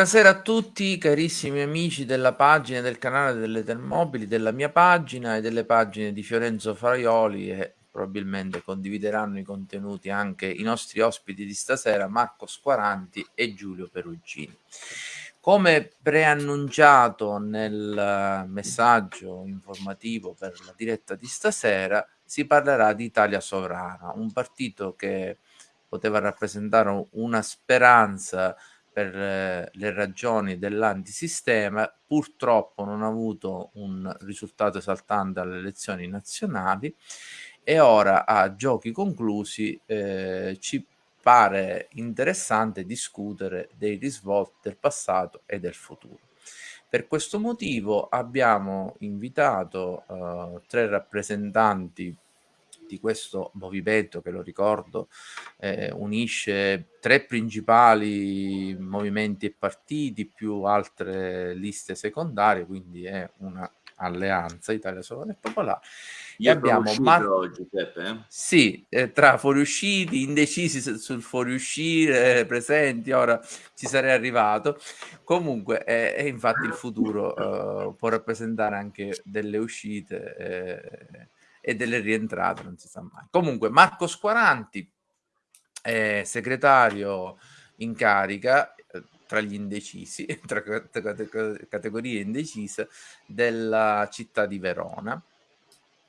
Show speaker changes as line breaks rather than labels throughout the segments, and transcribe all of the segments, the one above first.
Buonasera a tutti carissimi amici della pagina del canale delle Termobili, della mia pagina e delle pagine di Fiorenzo Fraioli e probabilmente condivideranno i contenuti anche i nostri ospiti di stasera Marco Squaranti e Giulio Perugini. Come preannunciato nel messaggio informativo per la diretta di stasera, si parlerà di Italia Sovrana, un partito che poteva rappresentare una speranza per eh, le ragioni dell'antisistema, purtroppo non ha avuto un risultato esaltante alle elezioni nazionali e ora a giochi conclusi eh, ci pare interessante discutere dei risvolti del passato e del futuro. Per questo motivo abbiamo invitato uh, tre rappresentanti di questo movimento che lo ricordo eh, unisce tre principali movimenti e partiti più altre liste secondarie, quindi è una alleanza Italia Sovrana e Popolare.
E abbiamo oggi, Peppe, eh?
Sì, eh, tra fuoriusciti, indecisi sul fuoriuscire, presenti, ora ci sarei arrivato. Comunque, eh, e infatti il futuro eh, può rappresentare anche delle uscite eh, e delle rientrate, non si sa mai. Comunque, Marco Squaranti, eh, segretario in carica eh, tra gli indecisi, tra categorie indecise della città di Verona.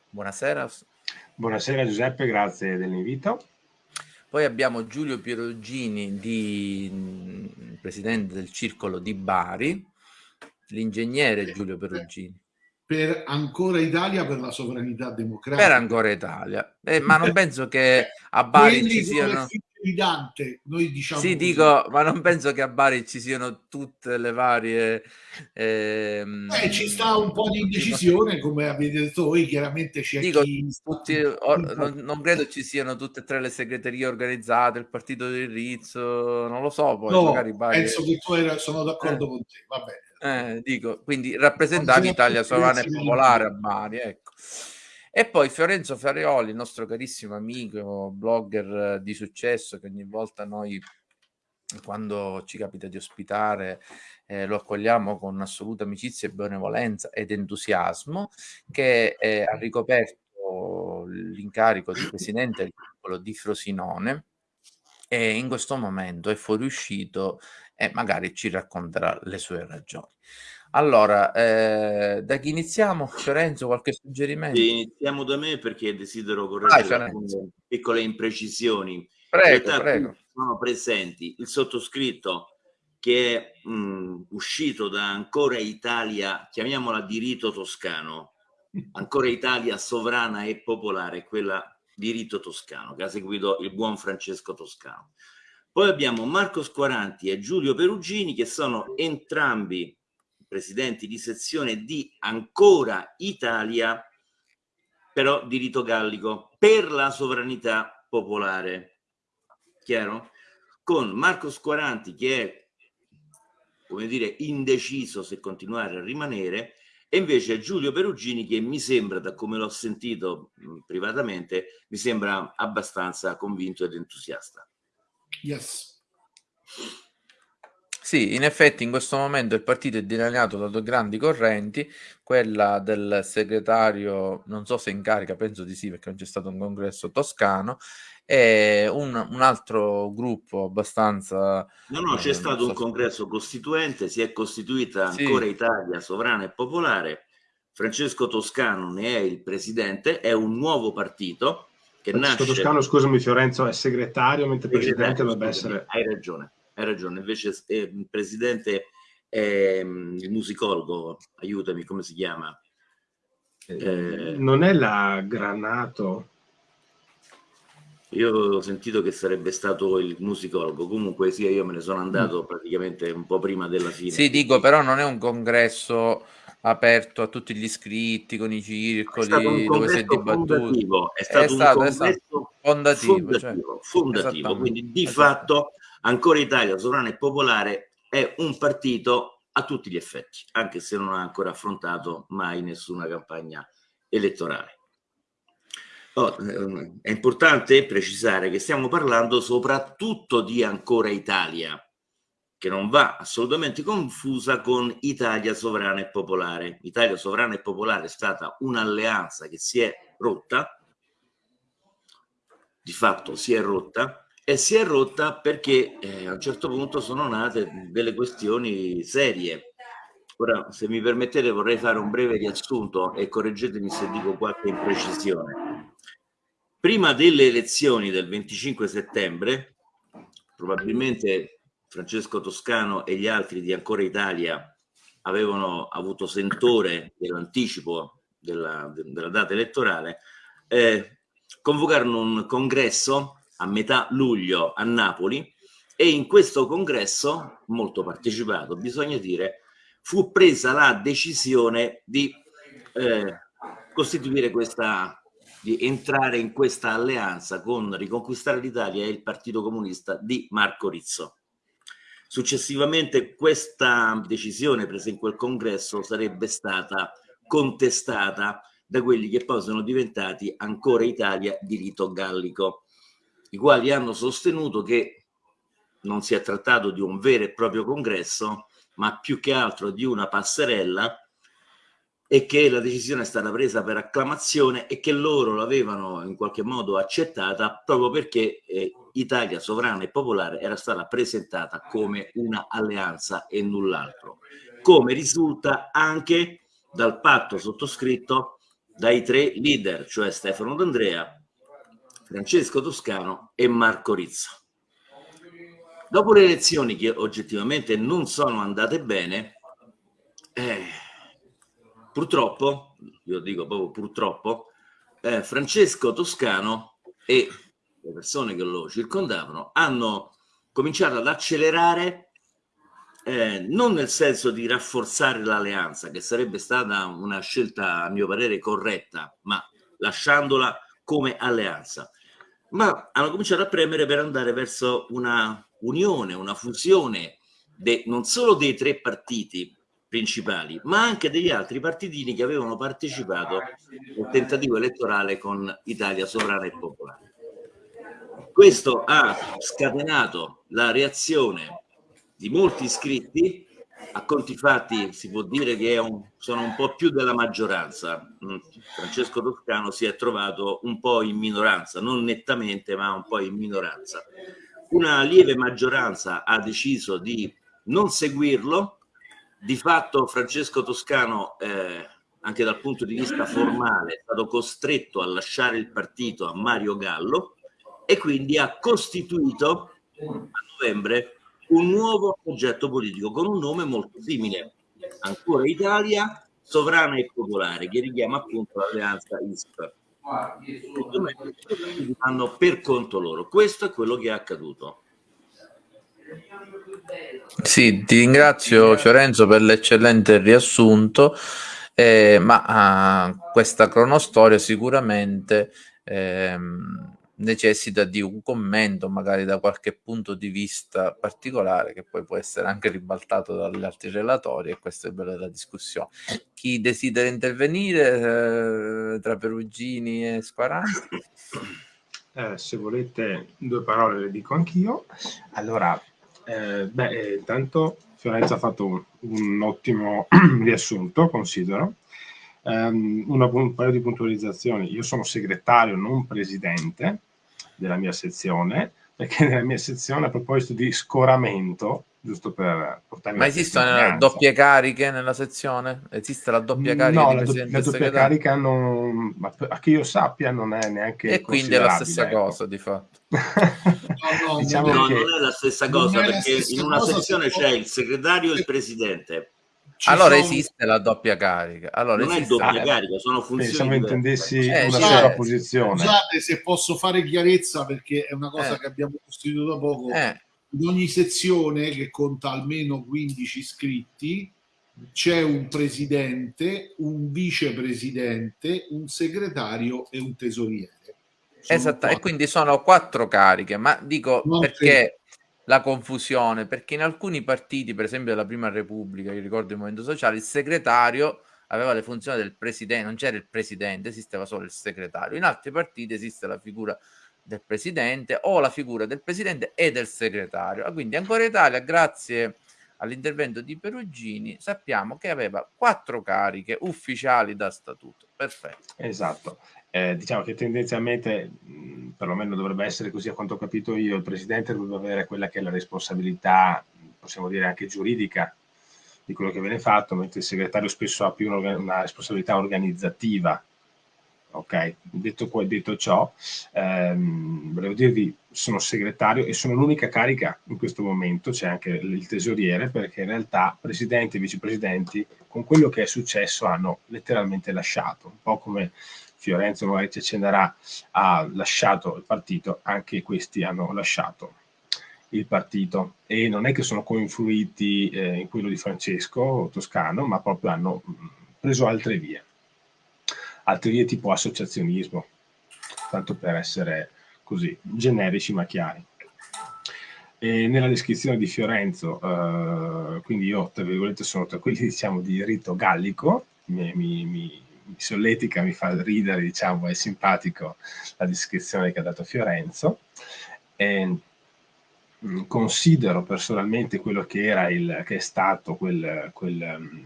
Buonasera.
Buonasera Giuseppe, grazie dell'invito.
Poi abbiamo Giulio Pierogini, di, mm, presidente del Circolo di Bari, l'ingegnere Giulio Perugini
per ancora Italia per la sovranità democratica.
Per ancora Italia. Eh, ma non penso che a Bari Quelli ci siano...
Di Dante, noi diciamo
sì, così. dico, ma non penso che a Bari ci siano tutte le varie...
Ehm... Eh, ci sta un po' di indecisione, come avete detto voi, chiaramente c'è
dico, chi... Tutti, or, non, non, credo ci siano tutte e tre le segreterie organizzate, il partito del Rizzo, non lo so, poi
no, magari Bari... penso che tu era, sono d'accordo eh. con te, va bene.
Eh, dico, quindi rappresentavi Italia Sovrana e Popolare a Bari, ecco. E poi Fiorenzo Farioli, il nostro carissimo amico, blogger di successo, che ogni volta noi, quando ci capita di ospitare, eh, lo accogliamo con assoluta amicizia e benevolenza ed entusiasmo, che eh, ha ricoperto l'incarico di presidente del piccolo di Frosinone e in questo momento è fuoriuscito e magari ci racconterà le sue ragioni. Allora, eh, da chi iniziamo? Fiorenzo, qualche suggerimento?
Iniziamo da me perché desidero correggere piccole imprecisioni.
Prego, prego.
Sono presenti il sottoscritto che è mh, uscito da Ancora Italia, chiamiamola di rito toscano, Ancora Italia sovrana e popolare, quella di rito toscano, che ha seguito il buon Francesco Toscano. Poi abbiamo Marco Squaranti e Giulio Perugini che sono entrambi presidenti di sezione di Ancora Italia, però di rito gallico, per la sovranità popolare. Chiaro? Con Marco Squaranti che è, come dire, indeciso se continuare a rimanere, e invece Giulio Perugini che mi sembra, da come l'ho sentito privatamente, mi sembra abbastanza convinto ed entusiasta.
Yes.
Sì, in effetti in questo momento il partito è dilaniato da due grandi correnti, quella del segretario, non so se in carica, penso di sì perché non c'è stato un congresso toscano, e un, un altro gruppo abbastanza...
No, no, c'è eh, stato so un congresso costituente, si è costituita ancora sì. Italia sovrana e popolare, Francesco Toscano ne è il presidente, è un nuovo partito che nasce...
Toscano, scusami Fiorenzo, è segretario, mentre presidente dovrebbe essere...
Hai ragione, hai ragione. Invece eh, il presidente è mm, il musicologo, aiutami, come si chiama?
Eh, non è la Granato?
Io ho sentito che sarebbe stato il musicologo, comunque sì, io me ne sono andato mm. praticamente un po' prima della fine.
Sì, dico, però non è un congresso aperto a tutti gli iscritti con i circoli dove si è dibattuto.
È stato, è stato un congresso fondativo, fondativo, cioè, fondativo quindi di fatto ancora Italia Sovrana e Popolare è un partito a tutti gli effetti, anche se non ha ancora affrontato mai nessuna campagna elettorale. Oh, è importante precisare che stiamo parlando soprattutto di ancora Italia, che non va assolutamente confusa con Italia Sovrana e Popolare. Italia Sovrana e Popolare è stata un'alleanza che si è rotta, di fatto si è rotta, e si è rotta perché eh, a un certo punto sono nate delle questioni serie. Ora, se mi permettete, vorrei fare un breve riassunto e correggetemi se dico qualche imprecisione. Prima delle elezioni del 25 settembre, probabilmente Francesco Toscano e gli altri di Ancora Italia avevano avuto sentore dell'anticipo della, della, data elettorale, eh, convocarono un congresso a metà luglio a Napoli e in questo congresso, molto partecipato bisogna dire, fu presa la decisione di eh, costituire questa, di entrare in questa alleanza con Riconquistare l'Italia e il Partito Comunista di Marco Rizzo. Successivamente questa decisione presa in quel congresso sarebbe stata contestata da quelli che poi sono diventati ancora Italia di rito gallico, i quali hanno sostenuto che non si è trattato di un vero e proprio congresso, ma più che altro di una passerella e che la decisione è stata presa per acclamazione e che loro l'avevano in qualche modo accettata proprio perché eh, Italia sovrana e popolare era stata presentata come una alleanza e null'altro, come risulta anche dal patto sottoscritto dai tre leader, cioè Stefano D'Andrea, Francesco Toscano e Marco Rizzo. Dopo le elezioni che oggettivamente non sono andate bene, eh, purtroppo, io dico proprio purtroppo, eh, Francesco Toscano e le persone che lo circondavano hanno cominciato ad accelerare eh, non nel senso di rafforzare l'alleanza, che sarebbe stata una scelta a mio parere corretta, ma lasciandola come alleanza, ma hanno cominciato a premere per andare verso una unione, una fusione de, non solo dei tre partiti principali, ma anche degli altri partitini che avevano partecipato al tentativo elettorale con Italia Sovrana e Popolare. Questo ha scatenato la reazione di molti iscritti, a conti fatti si può dire che un, sono un po' più della maggioranza. Mm, Francesco Toscano si è trovato un po' in minoranza, non nettamente, ma un po' in minoranza. Una lieve maggioranza ha deciso di non seguirlo, di fatto Francesco Toscano, eh, anche dal punto di vista formale, è stato costretto a lasciare il partito a Mario Gallo e quindi ha costituito a novembre un nuovo progetto politico con un nome molto simile, ancora Italia, sovrana e popolare, che richiama appunto l'alleanza ISP. Fanno per conto loro. Questo è quello che è accaduto.
Sì, ti ringrazio Fiorenzo per l'eccellente riassunto, eh, ma uh, questa cronostoria sicuramente eh, necessita di un commento magari da qualche punto di vista particolare che poi può essere anche ribaltato dagli altri relatori e questo è bello della discussione. Chi desidera intervenire eh, tra Perugini e Squaranti?
Eh, se volete due parole le dico anch'io. Allora, eh, beh, eh, intanto Fiorenza ha fatto un, un ottimo riassunto, considero. Um, una, un paio di puntualizzazioni. Io sono segretario, non presidente della mia sezione, perché nella mia sezione a proposito di scoramento, giusto per portarmi
Ma esistono doppie cariche nella sezione? Esiste la doppia carica?
No, la, do la doppia carica non, a che io sappia non è neanche
E quindi è la stessa ecco. cosa di fatto.
no, no, diciamo no che... non è la stessa cosa perché in una sezione c'è il segretario e il presidente
ci allora sono... esiste la doppia carica. Allora
non
esiste...
è doppia carica, sono funzioni.
Pensavo intendessi eh, una sola eh, posizione.
Scusate se posso fare chiarezza perché è una cosa eh. che abbiamo costruito da poco. Eh. In ogni sezione che conta almeno 15 iscritti c'è un presidente, un vicepresidente, un segretario e un tesoriere.
esatto, e quindi sono quattro cariche, ma dico non perché la confusione, perché in alcuni partiti, per esempio della Prima Repubblica, io ricordo il Movimento Sociale, il segretario aveva le funzioni del presidente, non c'era il presidente, esisteva solo il segretario. In altri partiti esiste la figura del presidente o la figura del presidente e del segretario. Ah, quindi ancora Italia, grazie all'intervento di Perugini, sappiamo che aveva quattro cariche ufficiali da statuto. Perfetto.
Esatto. Eh, diciamo che tendenzialmente, mh, perlomeno dovrebbe essere così a quanto ho capito io, il presidente dovrebbe avere quella che è la responsabilità, possiamo dire anche giuridica, di quello che viene fatto, mentre il segretario spesso ha più una, una responsabilità organizzativa Ok, detto, detto ciò, ehm, volevo dirvi, sono segretario e sono l'unica carica in questo momento, c'è anche il tesoriere, perché in realtà presidenti e vicepresidenti con quello che è successo hanno letteralmente lasciato, un po' come Fiorenzo magari ci accenderà, ha lasciato il partito, anche questi hanno lasciato il partito. E non è che sono coinfluiti eh, in quello di Francesco Toscano, ma proprio hanno preso altre vie altre vie tipo associazionismo, tanto per essere così generici ma chiari. E nella descrizione di Fiorenzo, eh, quindi io tra virgolette sono tra quelli diciamo di rito gallico, mi, mi, mi, solletica, mi fa ridere, diciamo, è simpatico la descrizione che ha dato Fiorenzo. E, mh, mm, considero personalmente quello che era il, che è stato quel, quel um,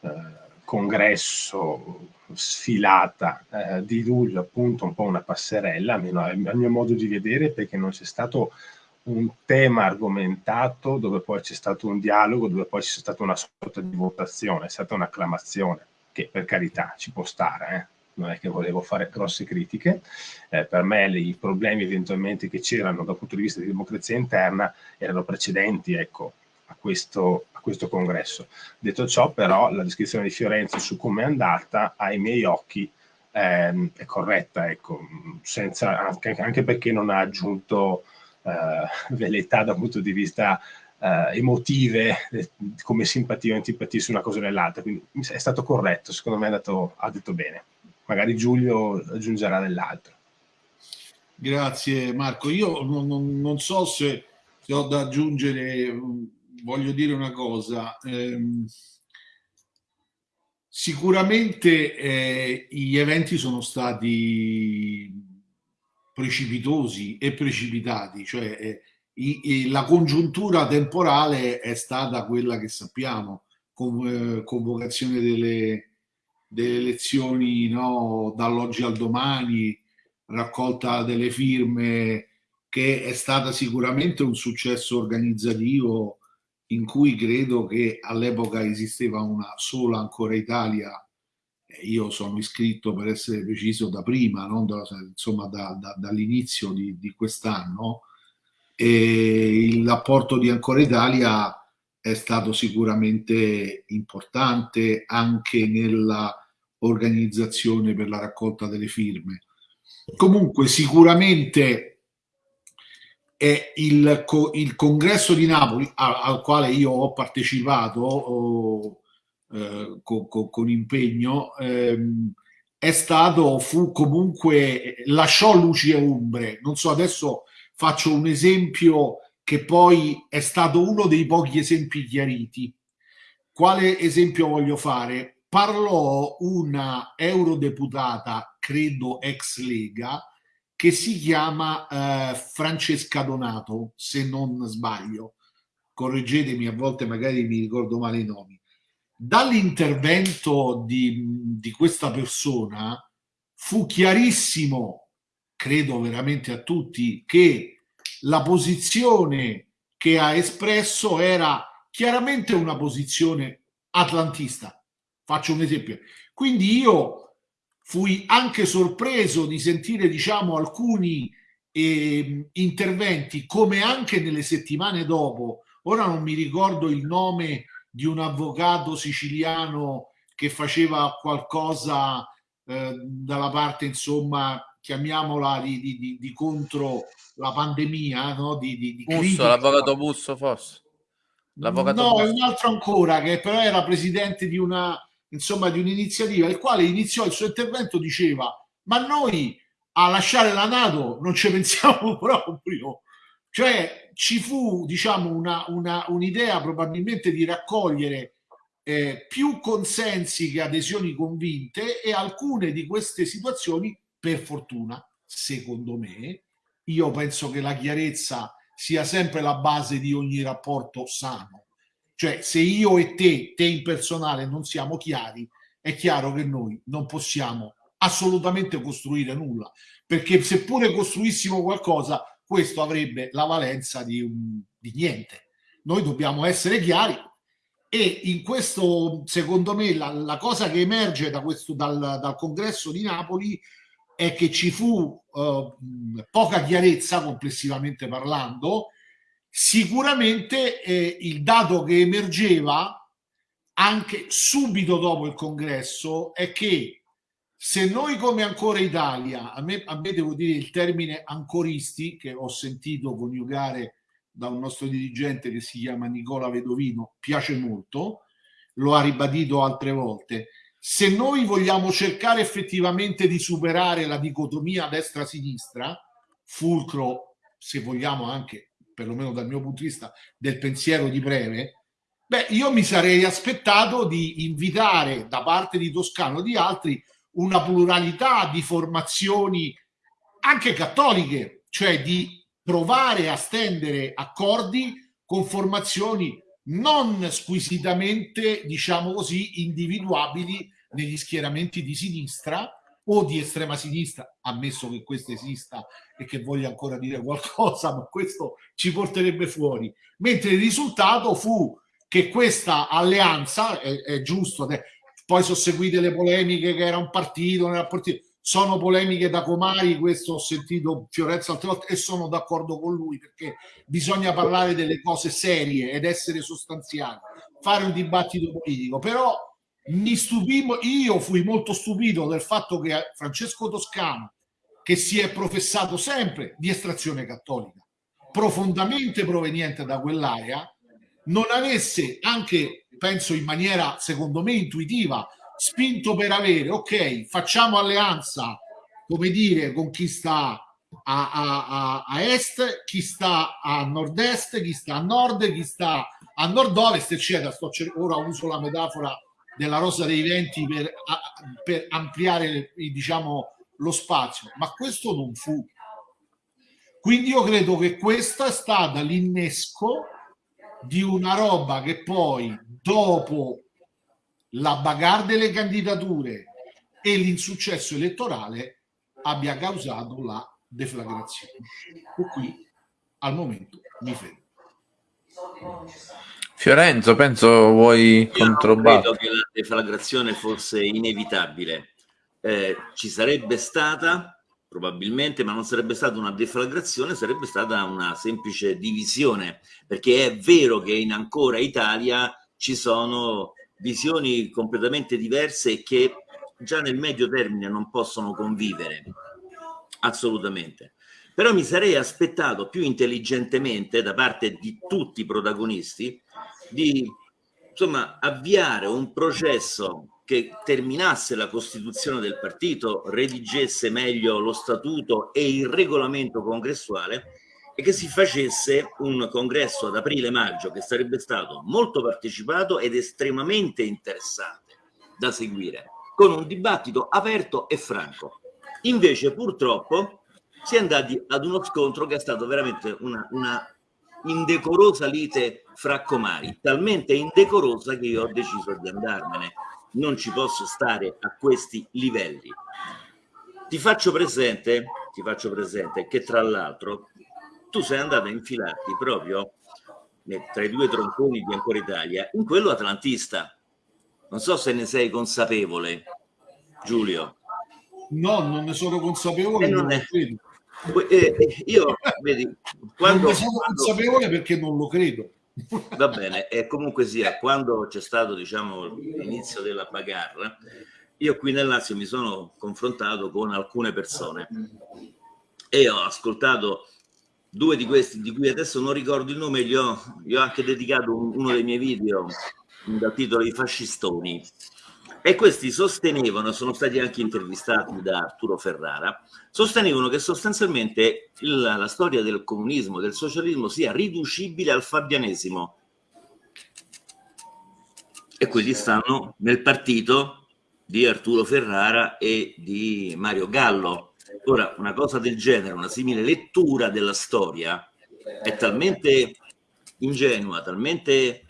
uh, congresso sfilata eh, di luglio appunto un po' una passerella, almeno al mio modo di vedere, perché non c'è stato un tema argomentato dove poi c'è stato un dialogo, dove poi c'è stata una sorta di votazione, è stata un'acclamazione, che per carità ci può stare, eh? non è che volevo fare grosse critiche, eh, per me i problemi eventualmente che c'erano dal punto di vista di democrazia interna erano precedenti, ecco, a questo, a questo congresso. Detto ciò, però, la descrizione di Fiorenzo su come è andata, ai miei occhi, ehm, è corretta, ecco, senza, anche, anche, perché non ha aggiunto eh, velleità dal punto di vista eh, emotive, eh, come simpatia o antipatia su una cosa o nell'altra, quindi è stato corretto, secondo me è andato, ha detto bene. Magari Giulio aggiungerà dell'altro.
Grazie Marco, io non, non, non so se, se, ho da aggiungere voglio dire una cosa. Ehm, sicuramente eh, gli eventi sono stati precipitosi e precipitati, cioè eh, i, i, la congiuntura temporale è stata quella che sappiamo, con, eh, convocazione delle, delle elezioni no, dall'oggi al domani, raccolta delle firme, che è stata sicuramente un successo organizzativo in cui credo che all'epoca esisteva una sola ancora Italia, io sono iscritto per essere preciso da prima, da, insomma da, da, dall'inizio di, di quest'anno, e il rapporto di Ancora Italia è stato sicuramente importante anche nella organizzazione per la raccolta delle firme. Comunque sicuramente è il, il congresso di Napoli al, al, quale io ho partecipato oh, eh, con, con, con, impegno ehm, è stato, fu comunque, lasciò luci e ombre. Non so, adesso faccio un esempio che poi è stato uno dei pochi esempi chiariti. Quale esempio voglio fare? Parlò una eurodeputata, credo ex Lega, che si chiama eh, Francesca Donato, se non sbaglio. Correggetemi, a volte magari mi ricordo male i nomi. Dall'intervento di, di questa persona fu chiarissimo, credo veramente a tutti, che la posizione che ha espresso era chiaramente una posizione atlantista. Faccio un esempio. Quindi io fui anche sorpreso di sentire diciamo alcuni eh, interventi come anche nelle settimane dopo ora non mi ricordo il nome di un avvocato siciliano che faceva qualcosa eh, dalla parte insomma chiamiamola di, di, di, di contro la pandemia no? di, di, di
Busso, l'avvocato Busso forse
l'avvocato no Busso. è un altro ancora che però era presidente di una insomma, di un'iniziativa, il quale iniziò il suo intervento, diceva, ma noi a lasciare la Nato non ci pensiamo proprio. Cioè ci fu, diciamo, un'idea probabilmente di raccogliere eh, più consensi che adesioni convinte e alcune di queste situazioni, per fortuna, secondo me. Io penso che la chiarezza sia sempre la base di ogni rapporto sano. Cioè, se io e te, te in personale, non siamo chiari, è chiaro che noi non possiamo assolutamente costruire nulla, perché seppure costruissimo qualcosa, questo avrebbe la valenza di, di niente. Noi dobbiamo essere chiari e in questo, secondo me, la, la cosa che emerge da questo, dal, dal, congresso di Napoli è che ci fu uh, poca chiarezza complessivamente parlando. Sicuramente eh, il dato che emergeva anche subito dopo il congresso è che se noi come ancora Italia, a me, a me devo dire il termine ancoristi, che ho sentito coniugare da un nostro dirigente che si chiama Nicola Vedovino, piace molto, lo ha ribadito altre volte, se noi vogliamo cercare effettivamente di superare la dicotomia destra-sinistra, fulcro, se vogliamo anche, perlomeno dal mio punto di vista, del pensiero di breve, beh, io mi sarei aspettato di invitare da parte di Toscano e di altri una pluralità di formazioni anche cattoliche, cioè di provare a stendere accordi con formazioni non squisitamente, diciamo così, individuabili negli schieramenti di sinistra o di estrema sinistra, ammesso che questo esista e che voglia ancora dire qualcosa, ma questo ci porterebbe fuori. Mentre il risultato fu che questa alleanza, è, è giusto, poi sono seguite le polemiche che era un partito, non era partito, sono polemiche da Comari, questo ho sentito Fiorenzo altre volte e sono d'accordo con lui perché bisogna parlare delle cose serie ed essere sostanziali, fare un dibattito politico, però mi stupimo, io fui molto stupito del fatto che Francesco Toscano, che si è professato sempre di estrazione cattolica, profondamente proveniente da quell'area, non avesse anche, penso in maniera secondo me intuitiva, spinto per avere, ok, facciamo alleanza, come dire, con chi sta a, a, a, est, chi sta a nord-est, chi sta a nord, chi sta a nord-ovest, eccetera. Sto ora uso la metafora della rosa dei venti per, per ampliare, diciamo, lo spazio, ma questo non fu. Quindi io credo che questa è stata l'innesco di una roba che poi, dopo la bagarre delle candidature e l'insuccesso elettorale abbia causato la deflagrazione. E qui al momento mi fermo.
Fiorenzo, penso vuoi controbattere.
Credo che la deflagrazione fosse inevitabile. Eh, ci sarebbe stata probabilmente, ma non sarebbe stata una deflagrazione, sarebbe stata una semplice divisione, perché è vero che in ancora Italia ci sono visioni completamente diverse che già nel medio termine non possono convivere, assolutamente. Però mi sarei aspettato più intelligentemente da parte di tutti i protagonisti di insomma, avviare un processo che terminasse la costituzione del partito, redigesse meglio lo statuto e il regolamento congressuale e che si facesse un congresso ad aprile-maggio che sarebbe stato molto partecipato ed estremamente interessante da seguire, con un dibattito aperto e franco. Invece purtroppo si è andati ad uno scontro che è stato veramente una, una indecorosa lite fra comari, talmente indecorosa che io ho deciso di andarmene. Non ci posso stare a questi livelli. Ti faccio presente, ti faccio presente che tra l'altro tu sei andato a infilarti proprio tra i due tronconi di Ancora Italia in quello atlantista. Non so se ne sei consapevole, Giulio.
No, non ne sono consapevole. Non è...
eh, io, vedi, quando...
Non sono consapevole perché non lo credo.
Va bene, e comunque sia, quando c'è stato diciamo, l'inizio della bagarra, io qui nel Lazio mi sono confrontato con alcune persone e ho ascoltato due di questi di cui adesso non ricordo il nome gli ho, gli ho anche dedicato un, uno dei miei video dal titolo I fascistoni e questi sostenevano, sono stati anche intervistati da Arturo Ferrara, sostenevano che sostanzialmente il, la storia del comunismo, del socialismo sia riducibile al fabianesimo. E quelli stanno nel partito di Arturo Ferrara e di Mario Gallo. Ora, una cosa del genere, una simile lettura della storia, è talmente ingenua, talmente...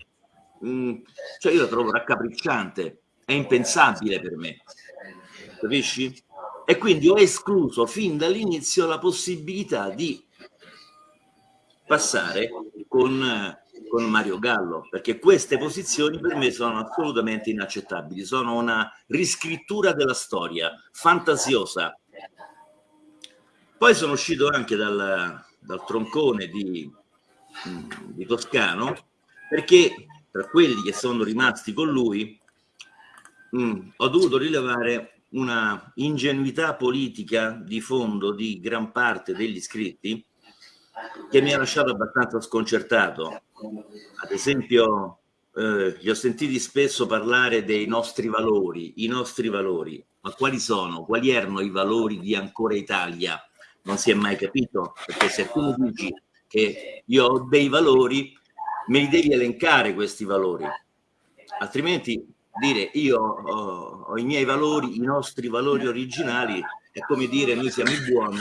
Mh, mm, cioè io la trovo raccapricciante, è impensabile per me, capisci? E quindi ho escluso fin dall'inizio la possibilità di passare con, con Mario Gallo, perché queste posizioni per me sono assolutamente inaccettabili, sono una riscrittura della storia, fantasiosa. Poi sono uscito anche dal, dal troncone di, di Toscano, perché tra quelli che sono rimasti con lui mh, ho dovuto rilevare una ingenuità politica di fondo di gran parte degli iscritti che mi ha lasciato abbastanza sconcertato. Ad esempio, eh, li ho sentiti spesso parlare dei nostri valori, i nostri valori. Ma quali sono? Quali erano i valori di Ancora Italia? Non si è mai capito, perché se tu dici che io ho dei valori, me li devi elencare questi valori. Altrimenti dire io ho, ho, i miei valori, i nostri valori originali, è come dire noi siamo i buoni.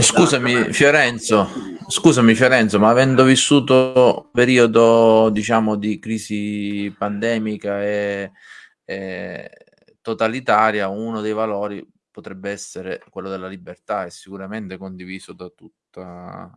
Scusami Fiorenzo, scusami Fiorenzo, ma avendo vissuto un periodo diciamo di crisi pandemica e, e totalitaria, uno dei valori potrebbe essere quello della libertà, è sicuramente condiviso da tutta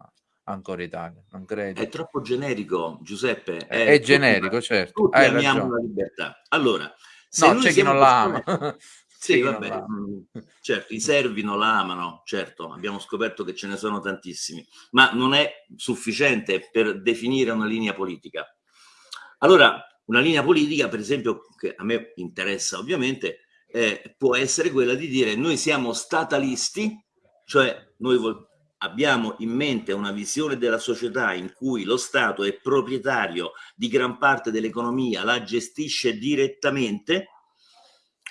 ancora Italia, non credo.
È troppo generico, Giuseppe.
È, è generico, certo.
Tutti Hai amiamo ragione. la libertà. Allora,
no, c'è chi non la ama.
sì, vabbè, mm, certo, i servi non la amano, certo, abbiamo scoperto che ce ne sono tantissimi, ma non è sufficiente per definire una linea politica. Allora, una linea politica, per esempio, che a me interessa ovviamente, eh, può essere quella di dire noi siamo statalisti, cioè noi abbiamo in mente una visione della società in cui lo Stato è proprietario di gran parte dell'economia, la gestisce direttamente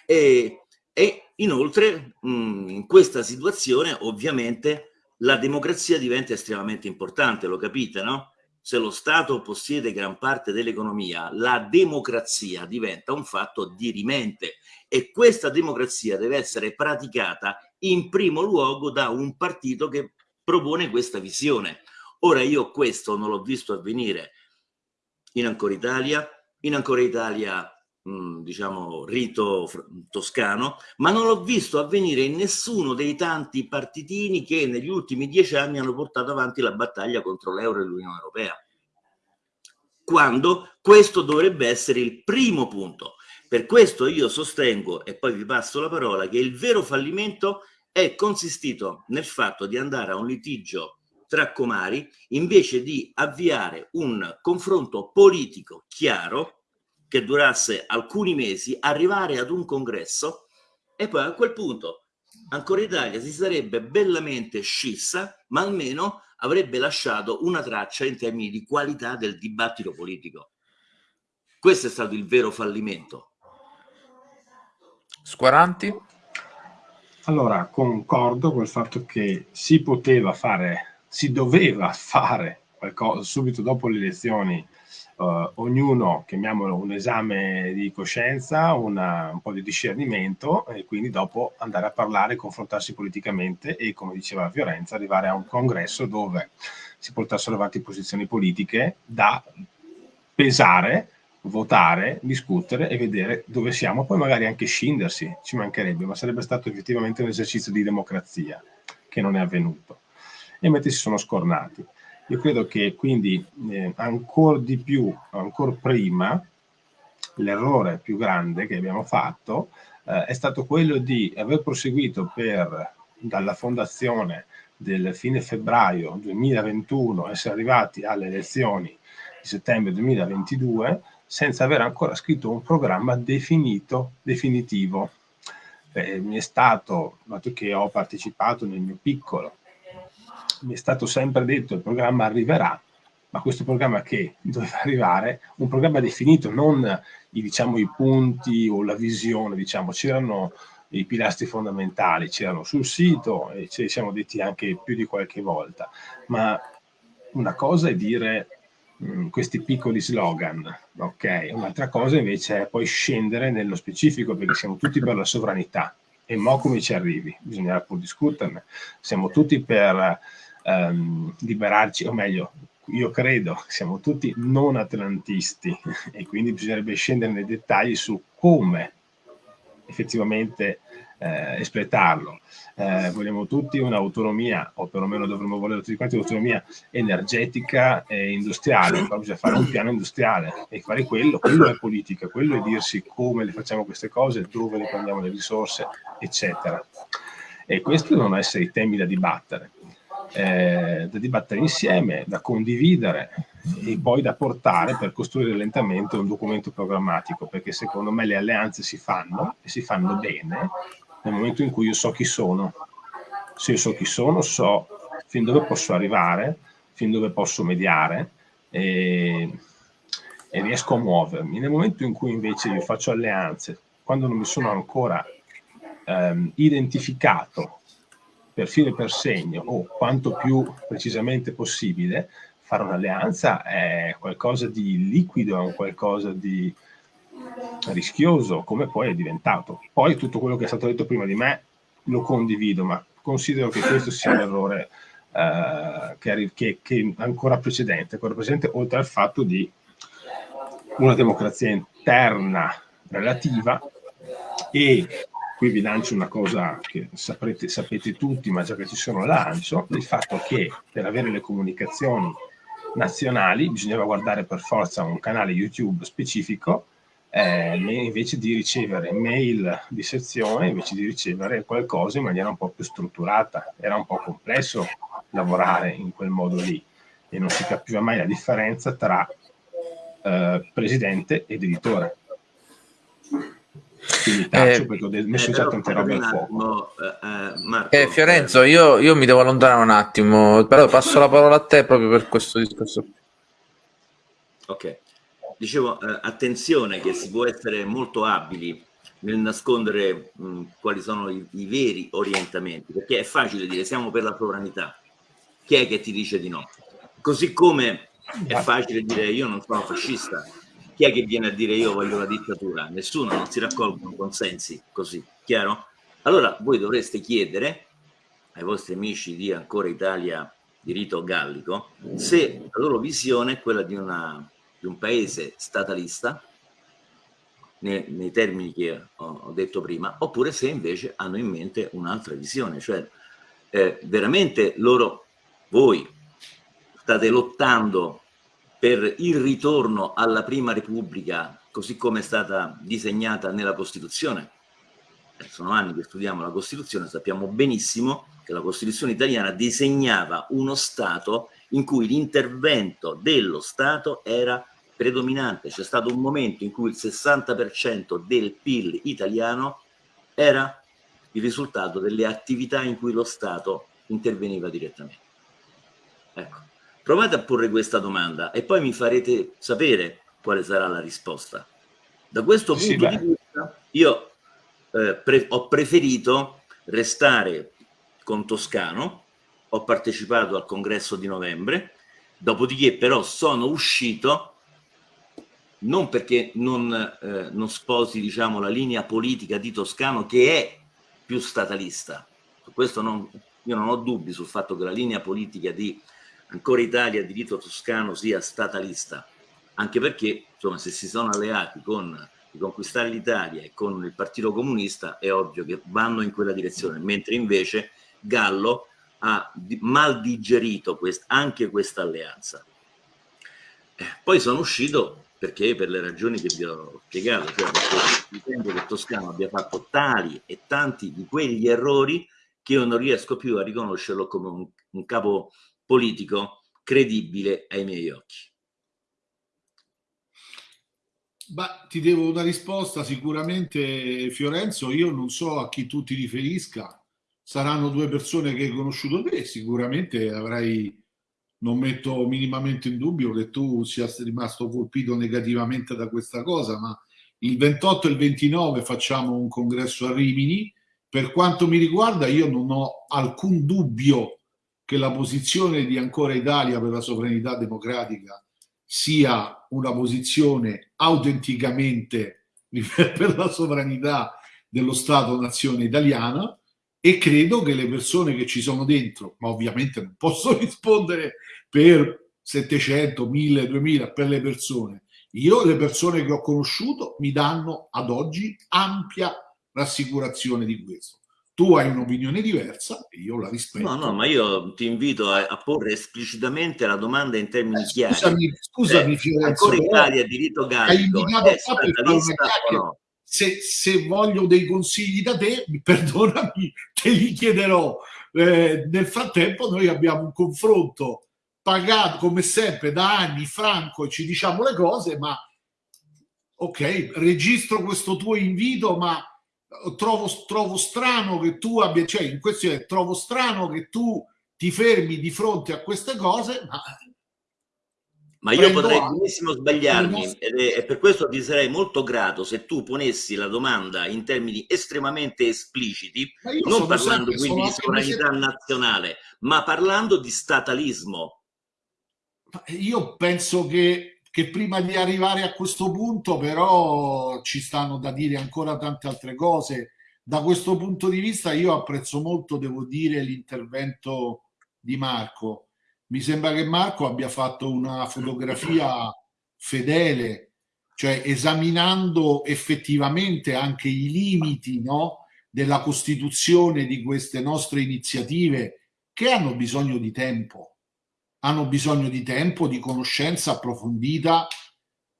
e, e inoltre mh, in questa situazione ovviamente la democrazia diventa estremamente importante, lo capite, no? Se lo Stato possiede gran parte dell'economia, la democrazia diventa un fatto dirimente e questa democrazia deve essere praticata in primo luogo da un partito che propone questa visione. Ora io questo non l'ho visto avvenire in Ancora Italia, in Ancora Italia mh, diciamo rito toscano, ma non l'ho visto avvenire in nessuno dei tanti partitini che negli ultimi dieci anni hanno portato avanti la battaglia contro l'euro e l'Unione Europea. Quando questo dovrebbe essere il primo punto. Per questo io sostengo, e poi vi passo la parola, che il vero fallimento è consistito nel fatto di andare a un litigio tra comari invece di avviare un confronto politico chiaro che durasse alcuni mesi, arrivare ad un congresso e poi a quel punto ancora Italia si sarebbe bellamente scissa, ma almeno avrebbe lasciato una traccia in termini di qualità del dibattito politico. Questo è stato il vero fallimento.
Squaranti?
Allora, concordo col fatto che si poteva fare, si doveva fare qualcosa subito dopo le elezioni, uh, ognuno, chiamiamolo un esame di coscienza, una, un po' di discernimento e quindi dopo andare a parlare, confrontarsi politicamente e, come diceva Fiorenza, arrivare a un congresso dove si portassero avanti posizioni politiche da pesare votare, discutere e vedere dove siamo, poi magari anche scindersi, ci mancherebbe, ma sarebbe stato effettivamente un esercizio di democrazia che non è avvenuto. E mentre si sono scornati. Io credo che quindi eh, ancora di più, ancora prima, l'errore più grande che abbiamo fatto eh, è stato quello di aver proseguito per, dalla fondazione del fine febbraio 2021, essere arrivati alle elezioni di settembre 2022, senza aver ancora scritto un programma definito, definitivo. Eh, mi è stato, dato che ho partecipato nel mio piccolo, mi è stato sempre detto il programma arriverà, ma questo programma che doveva arrivare, un programma definito, non i, diciamo, i punti o la visione, diciamo, c'erano i pilastri fondamentali, c'erano sul sito e ce li siamo detti anche più di qualche volta, ma una cosa è dire Mm, questi piccoli slogan, ok? Un'altra cosa invece è poi scendere nello specifico perché siamo tutti per la sovranità, E mo come ci arrivi? Bisognerà pur discuterne. Siamo tutti per ehm, liberarci, o meglio, io credo, siamo tutti non atlantisti e quindi bisognerebbe scendere nei dettagli su come effettivamente eh, espletarlo. Eh, vogliamo tutti un'autonomia, o perlomeno dovremmo volere tutti quanti un'autonomia energetica e industriale, qua bisogna fare un piano industriale e fare quello, quello è politica, quello è dirsi come le facciamo queste cose, dove le prendiamo le risorse, eccetera. E questi devono essere i temi da dibattere eh, da dibattere insieme, da condividere e poi da portare per costruire lentamente un documento programmatico, perché secondo me le alleanze si fanno e si fanno bene nel momento in cui io so chi sono. Se io so chi sono, so fin dove posso arrivare, fin dove posso mediare e, e riesco a muovermi. Nel momento in cui invece io faccio alleanze, quando non mi sono ancora ehm, identificato per filo e per segno o quanto più precisamente possibile, fare un'alleanza è qualcosa di liquido, è un qualcosa di rischioso, come poi è diventato. Poi tutto quello che è stato detto prima di me lo condivido, ma considero che questo sia un errore eh, che, che, che, ancora precedente, ancora presente, oltre al fatto di una democrazia interna relativa e qui vi lancio una cosa che saprete, sapete tutti, ma già che ci sono lancio, il fatto che per avere le comunicazioni nazionali bisognava guardare per forza un canale YouTube specifico eh, invece di ricevere mail di sezione, invece di ricevere qualcosa in maniera un po' più strutturata. Era un po' complesso lavorare in quel modo lì e non si capiva mai la differenza tra eh, presidente ed editore. Quindi taccio eh, perché ho messo già tante robe al fuoco.
Eh, eh, Fiorenzo, io, io, mi devo allontanare un attimo, però passo la parola a te proprio per questo discorso.
Ok, dicevo, eh, attenzione che si può essere molto abili nel nascondere mh, quali sono i, i, veri orientamenti, perché è facile dire siamo per la sovranità, chi è che ti dice di no? Così come è facile dire io non sono fascista, chi è che viene a dire io voglio la dittatura? Nessuno, non si raccolgono consensi così, chiaro? Allora voi dovreste chiedere ai vostri amici di Ancora Italia di rito gallico se la loro visione è quella di, una, di un paese statalista nei, nei termini che ho, ho, detto prima oppure se invece hanno in mente un'altra visione cioè eh, veramente loro voi state lottando per il ritorno alla prima repubblica così come è stata disegnata nella Costituzione. Eh, sono anni che studiamo la Costituzione, sappiamo benissimo che la Costituzione italiana disegnava uno Stato in cui l'intervento dello Stato era predominante. C'è stato un momento in cui il 60% del PIL italiano era il risultato delle attività in cui lo Stato interveniva direttamente. Ecco. Provate a porre questa domanda e poi mi farete sapere quale sarà la risposta. Da questo punto sì, di vista io eh, pre ho preferito restare con Toscano, ho partecipato al congresso di novembre, dopodiché però sono uscito non perché non, eh, non sposi diciamo, la linea politica di Toscano che è più statalista, su questo non, io non ho dubbi sul fatto che la linea politica di ancora Italia diritto toscano sia statalista, anche perché insomma, se si sono alleati con riconquistare l'Italia e con il Partito Comunista è ovvio che vanno in quella direzione, mentre invece Gallo ha mal digerito quest anche questa alleanza. Eh, poi sono uscito perché per le ragioni che vi ho spiegato, cioè perché ritengo che Toscano abbia fatto tali e tanti di quegli errori che io non riesco più a riconoscerlo come un, un capo politico credibile ai miei occhi.
Beh, ti devo una risposta sicuramente Fiorenzo, io non so a chi tu ti riferisca, saranno due persone che hai conosciuto te, sicuramente avrai, non metto minimamente in dubbio che tu sia rimasto colpito negativamente da questa cosa, ma il 28 e il 29 facciamo un congresso a Rimini, per quanto mi riguarda io non ho alcun dubbio che la posizione di Ancora Italia per la sovranità democratica sia una posizione autenticamente per la sovranità dello Stato-nazione italiana e credo che le persone che ci sono dentro, ma ovviamente non posso rispondere per 700, 1000, 2000 per le persone. Io le persone che ho conosciuto mi danno ad oggi ampia rassicurazione di questo. Tu hai un'opinione diversa e io la rispetto.
No, no, ma io ti invito a, a porre esplicitamente la domanda in termini eh, chiari.
Scusami, scusami eh,
Fiorenzo, ancora Italia diritto gallico è statalista o no?
Se, se, voglio dei consigli da te, perdonami, te li chiederò. Eh, nel frattempo noi abbiamo un confronto pagato come sempre da anni franco ci diciamo le cose, ma ok, registro questo tuo invito, ma trovo, trovo strano che tu abbia, cioè in questione trovo strano che tu ti fermi di fronte a queste cose, ma
ma io potrei benissimo sbagliarmi e per questo ti sarei molto grato se tu ponessi la domanda in termini estremamente espliciti, non parlando quindi di sovranità nazionale, ma parlando di statalismo.
Io penso che che prima di arrivare a questo punto però ci stanno da dire ancora tante altre cose. Da questo punto di vista io apprezzo molto, devo dire, l'intervento di Marco. Mi sembra che Marco abbia fatto una fotografia fedele, cioè esaminando effettivamente anche i limiti no, della costituzione di queste nostre iniziative che hanno bisogno di tempo. Hanno bisogno di tempo, di conoscenza approfondita.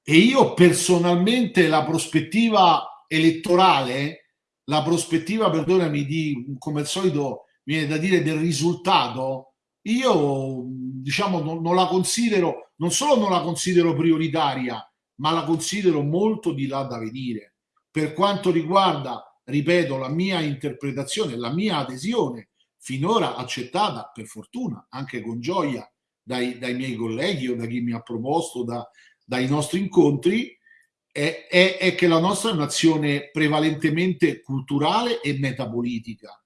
E io personalmente la prospettiva elettorale, la prospettiva, perdonami, di come al solito viene da dire del risultato, io diciamo non, non la considero, non solo non la considero prioritaria, ma la considero molto di là da venire. Per quanto riguarda, ripeto, la mia interpretazione, la mia adesione, finora accettata per fortuna, anche con gioia, dai, dai, miei colleghi o da chi mi ha proposto, da, dai nostri incontri, è, è, è, che la nostra è un'azione prevalentemente culturale e metapolitica.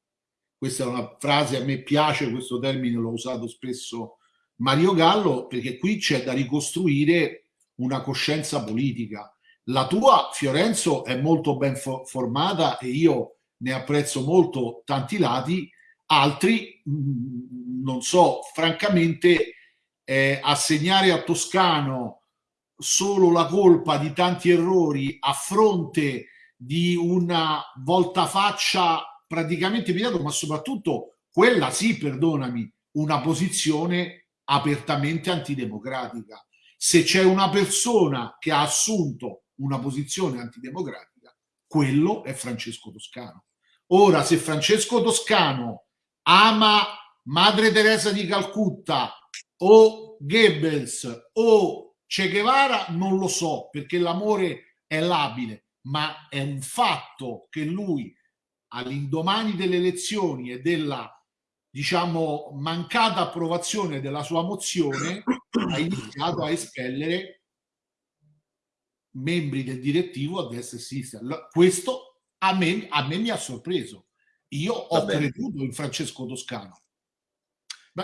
Questa è una frase, a me piace questo termine, l'ho usato spesso Mario Gallo, perché qui c'è da ricostruire una coscienza politica. La tua, Fiorenzo, è molto ben fo formata e io ne apprezzo molto tanti lati, altri, mh, non so, francamente eh, assegnare a Toscano solo la colpa di tanti errori a fronte di una voltafaccia praticamente immediato, ma soprattutto quella sì, perdonami, una posizione apertamente antidemocratica. Se c'è una persona che ha assunto una posizione antidemocratica, quello è Francesco Toscano. Ora, se Francesco Toscano ama Madre Teresa di Calcutta o Goebbels o Che Guevara non lo so perché l'amore è labile, ma è un fatto che lui all'indomani delle elezioni e della diciamo mancata approvazione della sua mozione ha iniziato a espellere membri del direttivo a destra e a sinistra. Questo a me, a me mi ha sorpreso. Io ho creduto in Francesco Toscano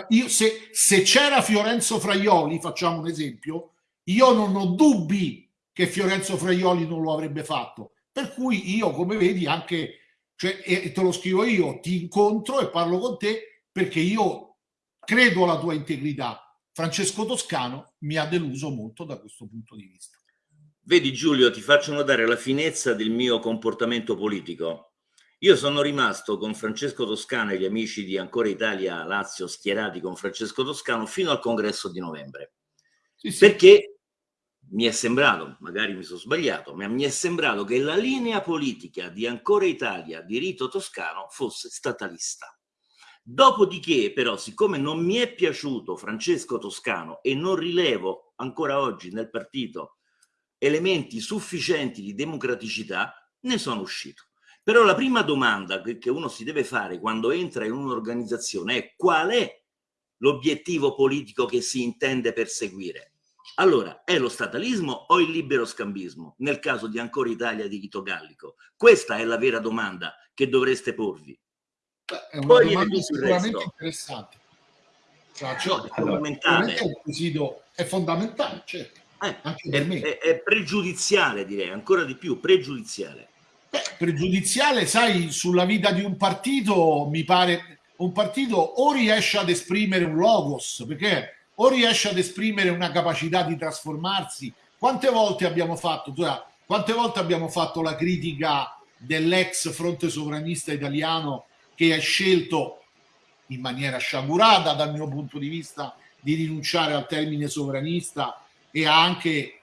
io, se, se c'era Fiorenzo Fraioli, facciamo un esempio, io non ho dubbi che Fiorenzo Fraioli non lo avrebbe fatto. Per cui io, come vedi, anche, cioè, e te lo scrivo io, ti incontro e parlo con te perché io credo alla tua integrità. Francesco Toscano mi ha deluso molto da questo punto di vista.
Vedi Giulio, ti faccio notare la finezza del mio comportamento politico. Io sono rimasto con Francesco Toscano e gli amici di Ancora Italia Lazio schierati con Francesco Toscano fino al congresso di novembre. Sì, sì. Perché mi è sembrato, magari mi sono sbagliato, ma mi è sembrato che la linea politica di Ancora Italia di Rito Toscano fosse statalista. Dopodiché, però, siccome non mi è piaciuto Francesco Toscano e non rilevo ancora oggi nel partito elementi sufficienti di democraticità, ne sono uscito. Però la prima domanda che, uno si deve fare quando entra in un'organizzazione è qual è l'obiettivo politico che si intende perseguire. Allora, è lo statalismo o il libero scambismo? Nel caso di Ancora Italia di Vito Gallico. Questa è la vera domanda che dovreste porvi.
Beh, è una Poi domanda sicuramente interessante. Cioè, no, è fondamentale. È, fondamentale, certo.
Eh, è, è pregiudiziale, direi, ancora di più, pregiudiziale.
Beh, pregiudiziale, sai, sulla vita di un partito mi pare un partito o riesce ad esprimere un logos, perché o riesce ad esprimere una capacità di trasformarsi. Quante volte abbiamo fatto, quante volte abbiamo fatto la critica dell'ex fronte sovranista italiano che ha scelto in maniera sciagurata dal mio punto di vista di rinunciare al termine sovranista e anche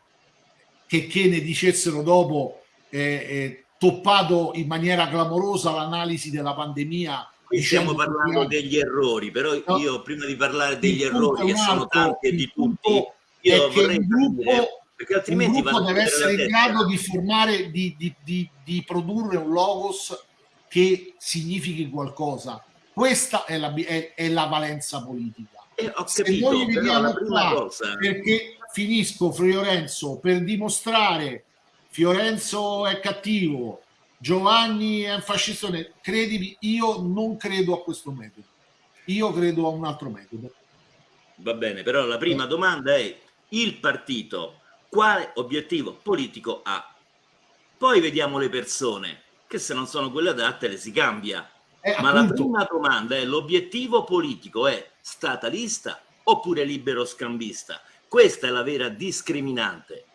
che, che ne dicessero dopo eh, eh, toppato in maniera clamorosa l'analisi della pandemia
Qui stiamo parlando degli errori, però no, io prima di parlare degli errori, che sono tanti e di tutti, io vorrei
il gruppo, perché altrimenti il gruppo deve essere in grado di formare, di, di, di, di, produrre un logos che significhi qualcosa. Questa è la, è, è la valenza politica.
Eh, ho capito, Se noi vediamo qua, cosa...
perché finisco Fiorenzo per dimostrare Fiorenzo è cattivo, Giovanni è un fascista, credimi, io non credo a questo metodo, io credo a un altro metodo.
Va bene, però la prima domanda è il partito quale obiettivo politico ha? Poi vediamo le persone, che se non sono quelle adatte le si cambia. Eh, Ma appunto. la prima domanda è l'obiettivo politico è statalista oppure libero scambista? Questa è la vera discriminante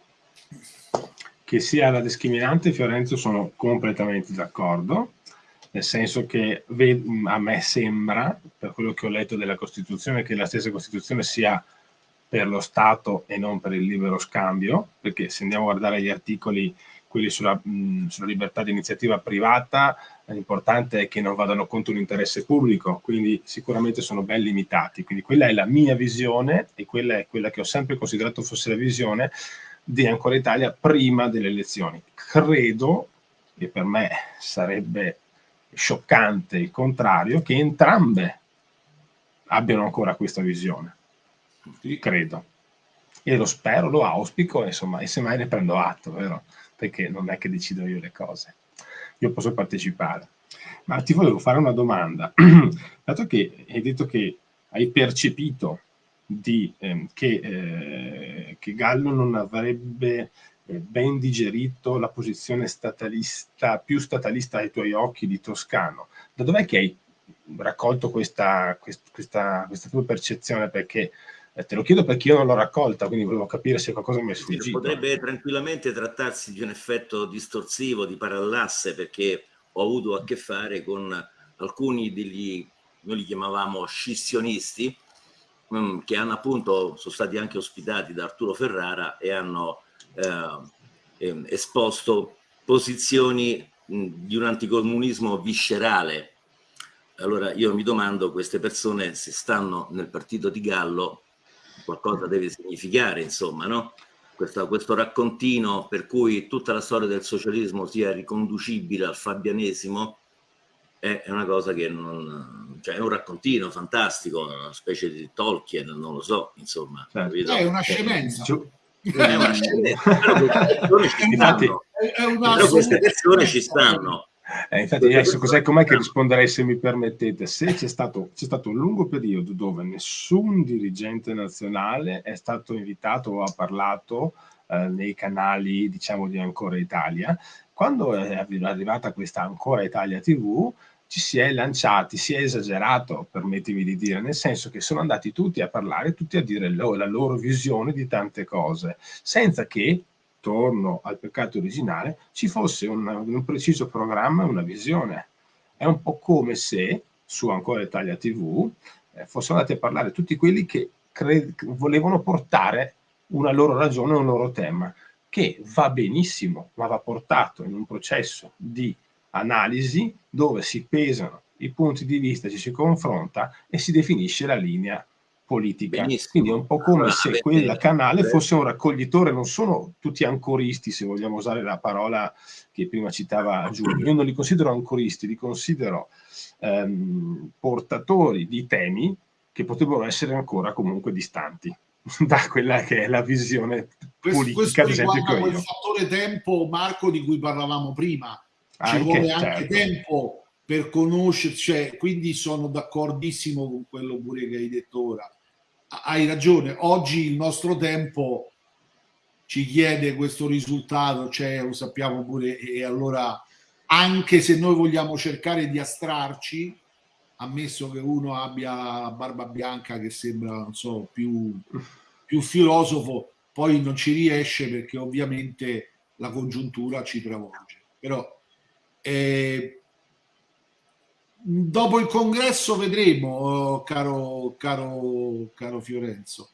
che sia la discriminante, Fiorenzo sono completamente d'accordo, nel senso che a me sembra, per quello che ho letto della Costituzione, che la stessa Costituzione sia per lo Stato e non per il libero scambio, perché se andiamo a guardare gli articoli, quelli sulla, mh, sulla libertà di iniziativa privata, l'importante è che non vadano contro l'interesse pubblico, quindi sicuramente sono ben limitati. Quindi quella è la mia visione e quella è quella che ho sempre considerato fosse la visione di Ancora Italia prima delle elezioni. Credo, e per me sarebbe scioccante il contrario, che entrambe abbiano ancora questa visione. Credo. E lo spero, lo auspico, insomma, e semmai ne prendo atto, vero? Perché non è che decido io le cose. Io posso partecipare. Ma ti volevo fare una domanda. Dato che hai detto che hai percepito di, eh, che, eh, che, Gallo non avrebbe eh, ben digerito la posizione statalista, più statalista ai tuoi occhi di Toscano. Da dov'è che hai raccolto questa, questa, questa tua percezione? Perché eh, te lo chiedo perché io non l'ho raccolta, quindi volevo capire se qualcosa mi è sfuggito.
Potrebbe tranquillamente trattarsi di un effetto distorsivo, di parallasse, perché ho avuto a che fare con alcuni degli, noi li chiamavamo scissionisti, che hanno appunto, sono stati anche ospitati da Arturo Ferrara e hanno eh, ehm, esposto posizioni mh, di un anticomunismo viscerale. Allora io mi domando, queste persone se stanno nel partito di Gallo, qualcosa deve significare, insomma, no? Questo, questo raccontino per cui tutta la storia del socialismo sia riconducibile al fabianesimo, è una cosa che non... cioè è un raccontino fantastico, una specie di Tolkien, non lo so, insomma.
Certo. È una scemenza.
È una scemenza, però queste persone ci stanno.
Eh, infatti, adesso cos'è, com'è che risponderei se mi permettete? Se c'è stato, c'è stato un lungo periodo dove nessun dirigente nazionale è stato invitato o ha parlato eh, nei canali, diciamo, di Ancora Italia, quando è arrivata questa Ancora Italia TV, ci si è lanciati, si è esagerato, permettimi di dire, nel senso che sono andati tutti a parlare, tutti a dire lo, la loro visione di tante cose, senza che, torno al peccato originale, ci fosse un, un preciso programma una visione. È un po' come se su Ancora Italia TV eh, fossero andati a parlare tutti quelli che volevano portare una loro ragione, un loro tema che va benissimo, ma va portato in un processo di analisi dove si pesano i punti di vista, ci si confronta e si definisce la linea politica. Benissimo. Quindi è un po' come allora, se quel canale fosse un raccoglitore, non sono tutti ancoristi, se vogliamo usare la parola che prima citava Giulio. Io non li considero ancoristi, li considero ehm, portatori di temi che potrebbero essere ancora comunque distanti. da quella che è la visione politica, questo, ad esempio, che ho
io. fattore tempo, Marco, di cui parlavamo prima. Ci anche, vuole anche certo. tempo per conoscerci, cioè, quindi sono d'accordissimo con quello pure che hai detto ora. Hai ragione, oggi il nostro tempo ci chiede questo risultato, cioè, lo sappiamo pure, e allora anche se noi vogliamo cercare di astrarci, ammesso che uno abbia la barba bianca che sembra, non so, più, più filosofo, poi non ci riesce perché ovviamente la congiuntura ci travolge. Però eh, dopo il congresso vedremo, caro, caro, caro Fiorenzo.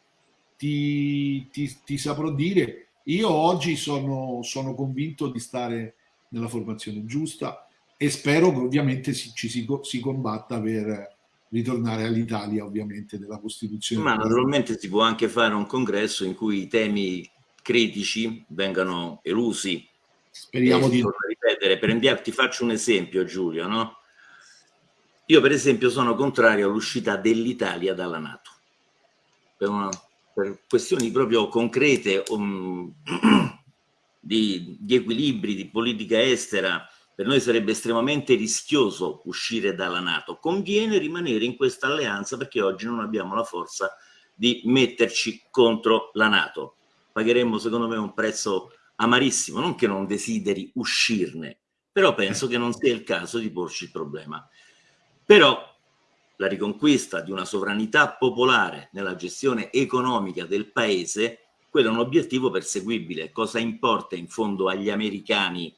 Ti, ti, ti, saprò dire, io oggi sono, sono convinto di stare nella formazione giusta e spero che ovviamente si, ci si, si combatta per ritornare all'Italia ovviamente della Costituzione.
Ma naturalmente si può anche fare un congresso in cui i temi critici vengano elusi.
Speriamo di...
ripetere, per ti faccio un esempio Giulio, no? Io per esempio sono contrario all'uscita dell'Italia dalla Nato, per, una, per questioni proprio concrete um, di, di equilibri, di politica estera, per noi sarebbe estremamente rischioso uscire dalla Nato. Conviene rimanere in questa alleanza perché oggi non abbiamo la forza di metterci contro la Nato. Pagheremmo secondo me un prezzo amarissimo, non che non desideri uscirne, però penso che non sia il caso di porci il problema. Però la riconquista di una sovranità popolare nella gestione economica del paese, quello è un obiettivo perseguibile. Cosa importa in fondo agli americani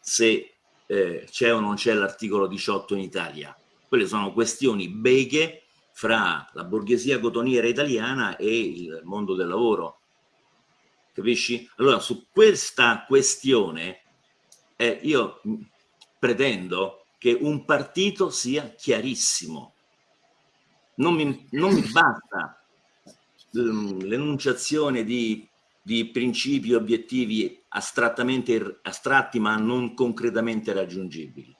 se eh, c'è o non c'è l'articolo 18 in Italia? Quelle sono questioni beghe fra la borghesia cotoniera italiana e il mondo del lavoro. Capisci? Allora, su questa questione eh, io pretendo che un partito sia chiarissimo. Non mi, non mi basta mm, l'enunciazione di, di principi obiettivi astrattamente astratti ma non concretamente raggiungibili.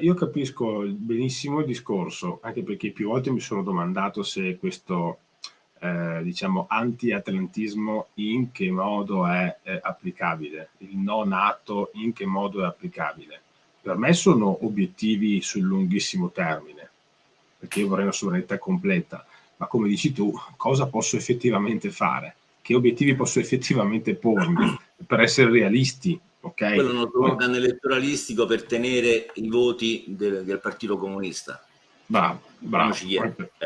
Io capisco benissimo il discorso, anche perché più volte mi sono domandato se questo eh, diciamo anti-atlantismo in che modo è, è applicabile, il no nato in che modo è applicabile. Per me sono obiettivi sul lunghissimo termine, perché io vorrei una sovranità completa, ma come dici tu, cosa posso effettivamente fare? Che obiettivi posso effettivamente pormi per essere realisti? Okay?
Quello è uno slogan elettoralistico per tenere i voti del, del Partito Comunista
Bravo, bravo.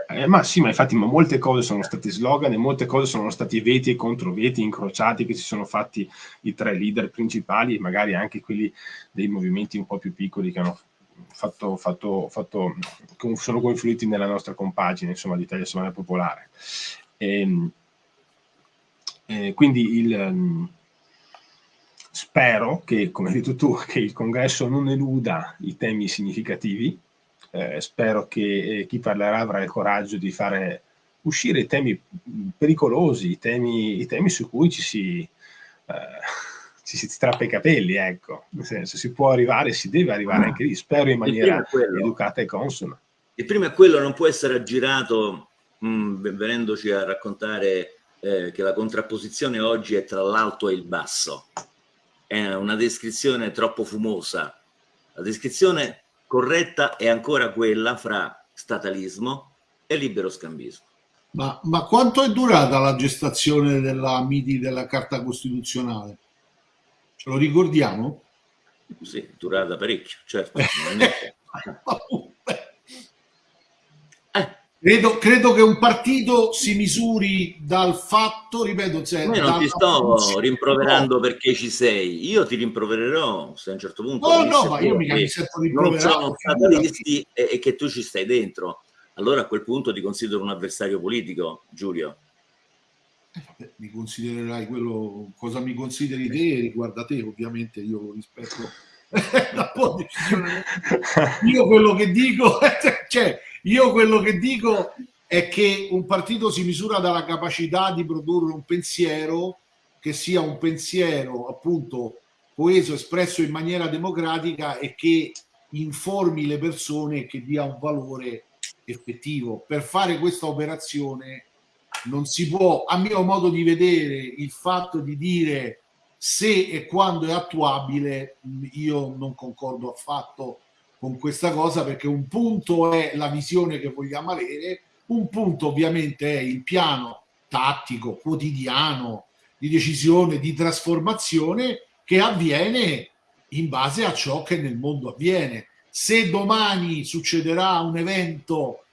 Eh, ma sì, ma infatti ma molte cose sono state slogan e molte cose sono stati veti e controveti incrociati che si sono fatti i tre leader principali e magari anche quelli dei movimenti un po' più piccoli che hanno fatto, fatto, fatto sono confluiti nella nostra compagine, insomma, l'Italia Sovrana Popolare. E, ehm, e eh, quindi il, spero che, come hai detto tu, che il congresso non eluda i temi significativi eh, spero che eh, chi parlerà avrà il coraggio di fare uscire i temi pericolosi, i temi, i temi su cui ci si, eh, ci si strappa i capelli, ecco, nel senso si può arrivare, si deve arrivare anche lì, spero in maniera educata e consona.
Il primo è quello, non può essere aggirato mh, mm, venendoci a raccontare eh, che la contrapposizione oggi è tra l'alto e il basso. È una descrizione troppo fumosa. La descrizione corretta è ancora quella fra statalismo e libero scambismo.
Ma, ma quanto è durata la gestazione della MIDI della Carta Costituzionale? Ce lo ricordiamo?
Sì, durata parecchio, certo.
Credo, credo, che un partito si misuri dal fatto, ripeto,
cioè, Io non ti sto rimproverando no. perché ci sei, io ti rimprovererò se a un certo punto
no, no, ma io mica mi sento
non sono statalisti e, e, che tu ci stai dentro. Allora a quel punto ti considero un avversario politico, Giulio.
Eh, vabbè, mi considererai quello, cosa mi consideri te riguarda te, ovviamente io rispetto la posizione. Io quello che dico, cioè io quello che dico è che un partito si misura dalla capacità di produrre un pensiero che sia un pensiero appunto coeso, espresso in maniera democratica e che informi le persone e che dia un valore effettivo. Per fare questa operazione non si può, a mio modo di vedere, il fatto di dire se e quando è attuabile, io non concordo affatto con questa cosa perché un punto è la visione che vogliamo avere, un punto ovviamente è il piano tattico, quotidiano, di decisione, di trasformazione che avviene in base a ciò che nel mondo avviene. Se domani succederà un evento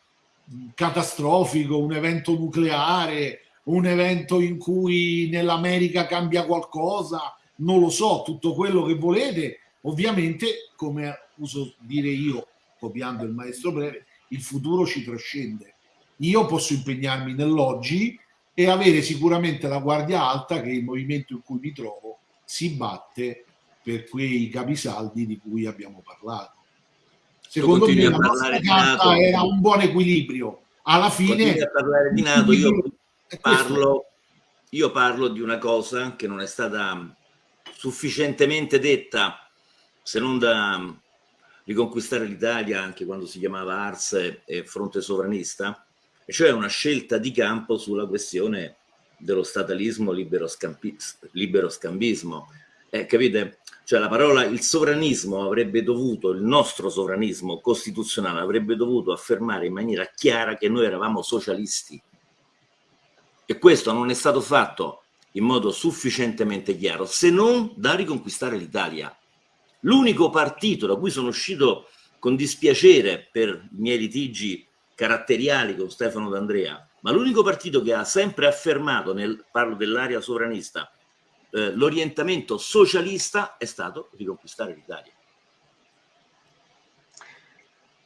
catastrofico, un evento nucleare, un evento in cui nell'America cambia qualcosa, non lo so, tutto quello che volete, ovviamente, come uso dire io, copiando il maestro breve, il futuro ci trascende. Io posso impegnarmi nell'oggi e avere sicuramente la guardia alta che il movimento in cui mi trovo si batte per quei capisaldi di cui abbiamo parlato. Secondo me la nostra carta era un buon equilibrio. Alla fine...
A parlare di NATO, io parlo, io parlo di una cosa che non è stata sufficientemente detta, se non da riconquistare l'Italia, anche quando si chiamava Ars e Fronte Sovranista, e cioè una scelta di campo sulla questione dello statalismo libero, libero scambismo. Eh, capite? Cioè la parola il sovranismo avrebbe dovuto, il nostro sovranismo costituzionale avrebbe dovuto affermare in maniera chiara che noi eravamo socialisti. E questo non è stato fatto in modo sufficientemente chiaro, se non da riconquistare l'Italia. L'unico partito da cui sono uscito con dispiacere per i miei litigi caratteriali con Stefano D'Andrea, ma l'unico partito che ha sempre affermato, nel, parlo dell'area sovranista, eh, l'orientamento socialista è stato riconquistare l'Italia.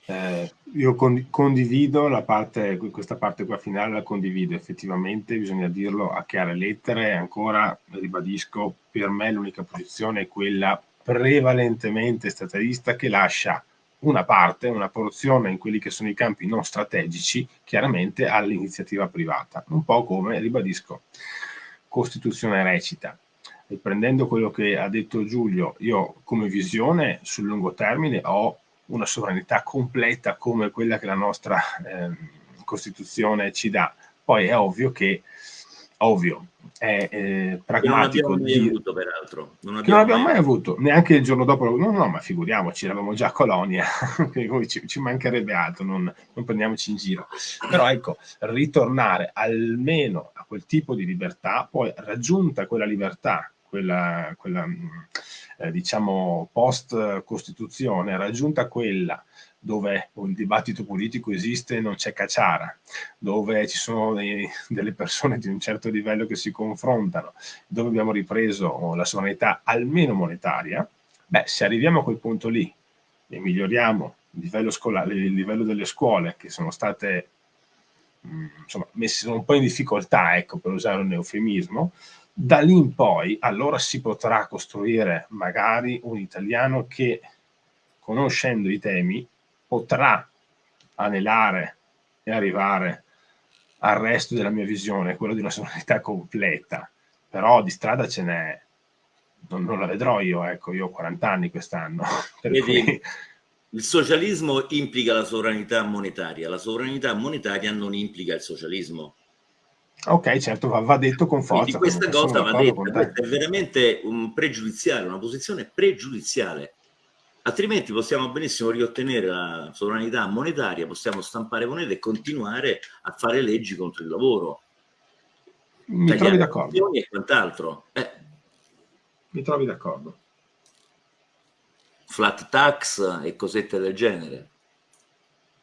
Eh, io condivido la parte, questa parte qua finale, la condivido effettivamente, bisogna dirlo a chiare lettere, ancora ribadisco, per me l'unica posizione è quella prevalentemente statalista che lascia una parte, una porzione in quelli che sono i campi non strategici, chiaramente all'iniziativa privata. Un po' come, ribadisco, Costituzione recita. Riprendendo quello che ha detto Giulio, io come visione sul lungo termine ho una sovranità completa come quella che la nostra eh, Costituzione ci dà. Poi è ovvio che ovvio, è eh, pragmatico.
non abbiamo mai avuto, peraltro.
Non abbiamo, non abbiamo mai... mai... avuto, neanche il giorno dopo. No, no, ma figuriamoci, eravamo già a colonia, ci, ci, mancherebbe altro, non, non, prendiamoci in giro. Però ecco, ritornare almeno a quel tipo di libertà, poi raggiunta quella libertà, quella, quella eh, diciamo post-costituzione, raggiunta quella dove il dibattito politico esiste e non c'è cacciara, dove ci sono dei, delle persone di un certo livello che si confrontano, dove abbiamo ripreso la sovranità almeno monetaria, beh, se arriviamo a quel punto lì e miglioriamo il livello, scolare, il livello delle scuole che sono state mh, insomma, messe un po' in difficoltà, ecco, per usare un eufemismo, da lì in poi allora si potrà costruire magari un italiano che conoscendo i temi potrà anelare e arrivare al resto della mia visione, quello di una sovranità completa, però di strada ce n'è, non, non, la vedrò io, ecco, io ho 40 anni quest'anno.
Cui... Il socialismo implica la sovranità monetaria, la sovranità monetaria non implica il socialismo.
Ok, certo, va, va detto con forza.
Quindi questa cosa va detta, è veramente un pregiudiziale, una posizione pregiudiziale altrimenti possiamo benissimo riottenere la sovranità monetaria, possiamo stampare monete e continuare a fare leggi contro il lavoro.
Mi trovi d'accordo.
E quant'altro. Eh.
Mi trovi d'accordo.
Flat tax e cosette del genere.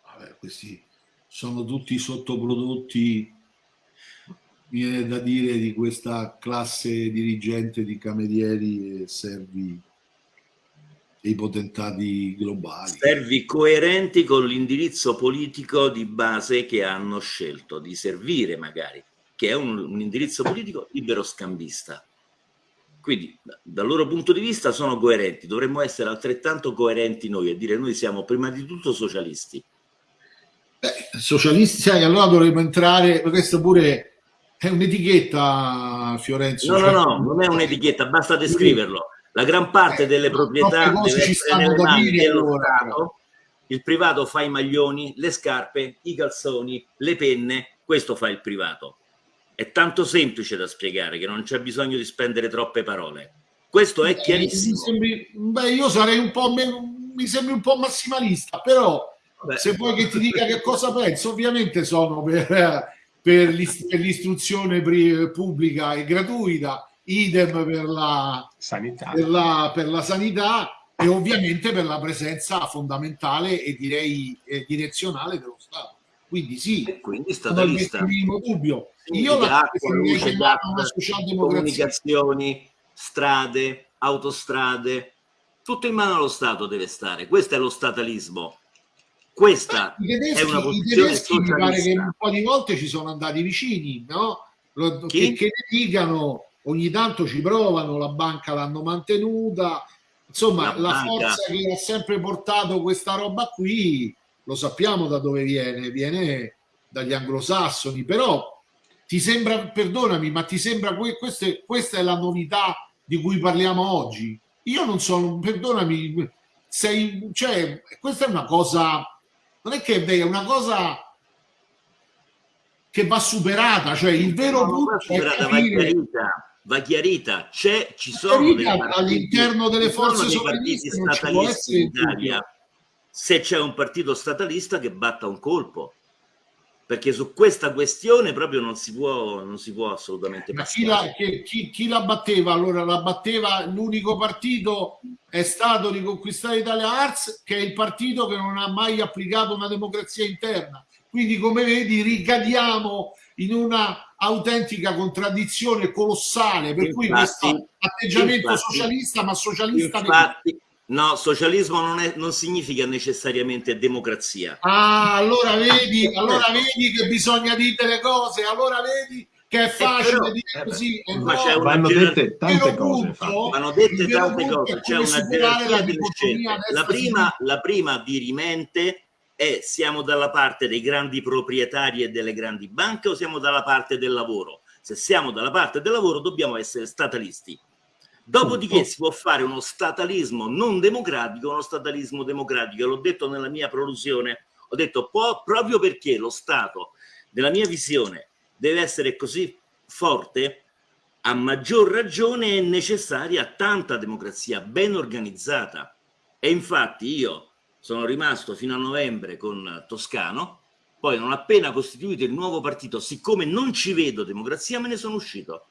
Vabbè, questi sono tutti sottoprodotti, viene da dire, di questa classe dirigente di camerieri e servi dei potentati globali.
Servi coerenti con l'indirizzo politico di base che hanno scelto di servire magari, che è un, un indirizzo politico libero scambista. Quindi dal loro punto di vista sono coerenti, dovremmo essere altrettanto coerenti noi e dire noi siamo prima di tutto socialisti.
Beh, socialisti, sai, allora dovremmo entrare, questo pure è un'etichetta, Fiorenzo.
No, no, no, non è un'etichetta, basta descriverlo la gran parte eh, delle proprietà deve essere nelle mani dello Stato, il privato fa i maglioni, le scarpe, i calzoni, le penne, questo fa il privato. È tanto semplice da spiegare che non c'è bisogno di spendere troppe parole. Questo è chiarissimo.
Eh, sembri, beh, io sarei un po' mi sembri un po' massimalista, però Vabbè. se vuoi che ti dica che cosa penso, ovviamente sono per, per l'istruzione pubblica e gratuita idem per la sanità, per la, per la sanità e ovviamente per la presenza fondamentale e direi eh, direzionale dello Stato. Quindi sì,
e quindi statalista.
Minimo dubbio. Io la
luce, gas, comunicazioni, strade, autostrade, tutto in mano allo Stato deve stare. Questo è lo statalismo. Questa tedeschi, è una posizione
mi pare che un po' di volte ci sono andati vicini, no? Lo, che, che ne dicano, ogni tanto ci provano, la banca l'hanno mantenuta, insomma la, la forza che ha sempre portato questa roba qui, lo sappiamo da dove viene, viene dagli anglosassoni, però ti sembra, perdonami, ma ti sembra que, queste, questa è la novità di cui parliamo oggi? Io non sono, perdonami, sei, cioè, questa è una cosa, non è che è una cosa che va superata, cioè il vero punto
superata, capire... va chiarita, c'è, ci sono
all'interno delle forze
sovraniste statalisti in Italia, se c'è un partito statalista che batta un colpo perché su questa questione proprio non si può, non si può assolutamente
Ma chi la, chi, chi la, batteva? Allora la batteva l'unico partito è stato riconquistare Italia Arts che è il partito che non ha mai applicato una democrazia interna. Quindi come vedi ricadiamo in una autentica contraddizione colossale per infatti, cui questo atteggiamento infatti, socialista ma socialista
infatti, No, socialismo non, è, non, significa necessariamente democrazia.
Ah, allora vedi, allora vedi che bisogna dire le cose, allora vedi che è facile però, dire eh così.
Eh ma c'è una dette tante cose.
Vanno dette tante cose, c'è una gerarchia delle scelte. La prima, la prima dirimente è siamo dalla parte dei grandi proprietari e delle grandi banche o siamo dalla parte del lavoro? Se siamo dalla parte del lavoro dobbiamo essere statalisti Dopodiché si può fare uno statalismo non democratico, uno statalismo democratico. L'ho detto nella mia produzione, ho detto proprio perché lo Stato, nella mia visione, deve essere così forte, a maggior ragione è necessaria tanta democrazia ben organizzata. E infatti io sono rimasto fino a novembre con Toscano, poi non appena costituito il nuovo partito, siccome non ci vedo democrazia, me ne sono uscito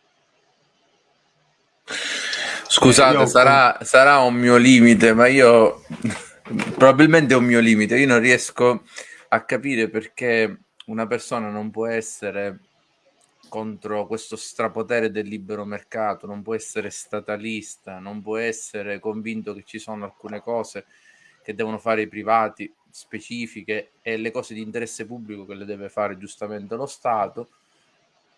Scusate, sarà, sarà un mio limite, ma io probabilmente è un mio limite. Io non riesco a capire perché una persona non può essere contro questo strapotere del libero mercato, non può essere statalista, non può essere convinto che ci sono alcune cose che devono fare i privati specifiche e le cose di interesse pubblico che le deve fare giustamente lo Stato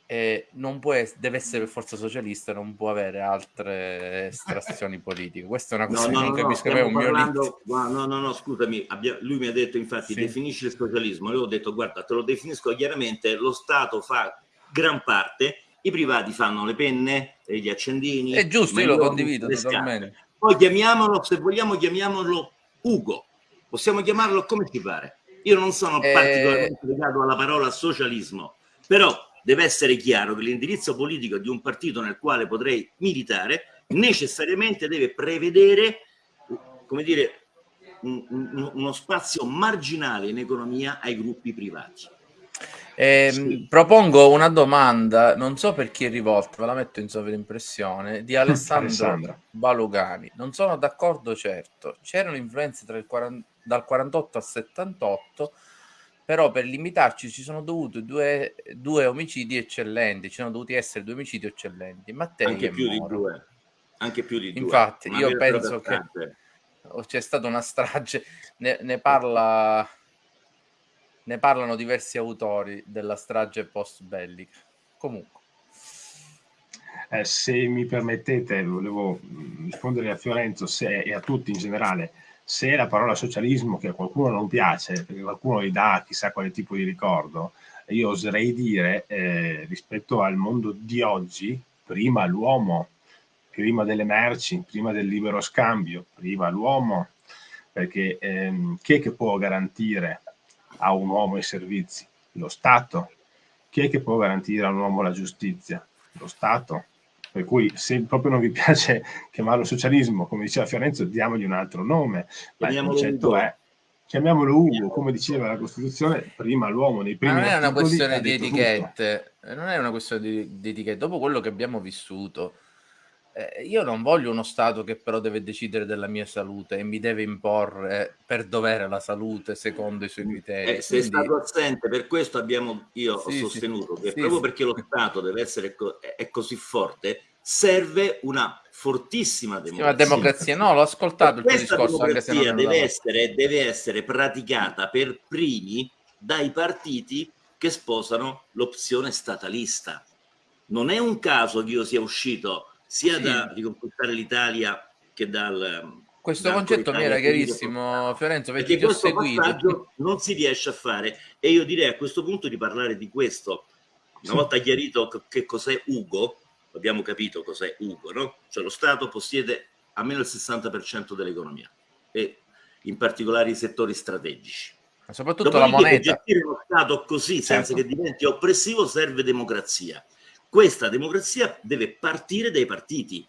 eh, non può es- deve essere per forza socialista, non può avere altre estrazioni politiche. Questa è una cosa no, no, che non no, capisco. No,
un parlando, no, no, no, scusami, abbia, lui mi ha detto infatti sì. definisci il socialismo. Io ho detto guarda, te lo definisco chiaramente, lo Stato fa gran parte, i privati fanno le penne, gli accendini.
È giusto, io lo condivido totalmente.
Poi chiamiamolo, se vogliamo chiamiamolo Ugo, possiamo chiamarlo come ti pare. Io non sono eh... particolarmente legato alla parola socialismo, però deve essere chiaro che l'indirizzo politico di un partito nel quale potrei militare necessariamente deve prevedere, come dire, un, un, uno spazio marginale in economia ai gruppi privati.
Eh, sì. Propongo una domanda, non so per chi è rivolta, ve la metto in sovraimpressione, di Alessandro Balugani. Non sono d'accordo, certo. C'erano influenze 40, dal 48 al 78 però per limitarci ci sono dovuti due, due omicidi eccellenti, ci sono dovuti essere due omicidi eccellenti. Mattei
anche più Moro. di due. Anche più di
due. Infatti, io penso che c'è stata una strage, ne, ne, parla, ne parlano diversi autori della strage post bellica. Comunque.
Eh, se mi permettete, volevo rispondere a Fiorenzo se, e a tutti in generale se la parola socialismo che a qualcuno non piace, perché qualcuno gli dà chissà quale tipo di ricordo, io oserei dire eh, rispetto al mondo di oggi, prima l'uomo, prima delle merci, prima del libero scambio, prima l'uomo, perché ehm, chi è che può garantire a un uomo i servizi? Lo Stato. Chi è che può garantire a un uomo la giustizia? Lo Stato per cui se proprio non vi piace chiamarlo socialismo, come diceva Fiorenzo, diamogli un altro nome, ma il concetto Ugo. è chiamiamolo Ugo, come diceva la Costituzione, prima l'uomo nei primi
ma non è una questione di etichette, tutto. non è una questione di, di etichette, dopo quello che abbiamo vissuto eh, io non voglio uno Stato che però deve decidere della mia salute e mi deve imporre per dovere la salute secondo i suoi criteri.
Eh, sei Quindi... stato assente, per questo abbiamo, io sì, ho sostenuto sì, che sì, proprio perché lo Stato deve essere co- è così forte, serve una fortissima democrazia. Una
democrazia, no, l'ho ascoltato il tuo discorso.
Anche se non deve, essere, deve essere praticata per primi dai partiti che sposano l'opzione statalista. Non è un caso che io sia uscito sia sì. da riconquistare l'Italia che dal...
Questo da concetto mi era chiarissimo, Fiorenzo, perché, perché questo
passaggio non si riesce a fare e io direi a questo punto di parlare di questo. Una sì. volta chiarito che cos'è Ugo, abbiamo capito cos'è Ugo, no? Cioè lo Stato possiede almeno il 60% dell'economia e in particolare i settori strategici.
Ma soprattutto Dopodiché, la moneta.
Gestire lo Stato così, senza certo. che diventi oppressivo, serve democrazia. Questa democrazia deve partire dai partiti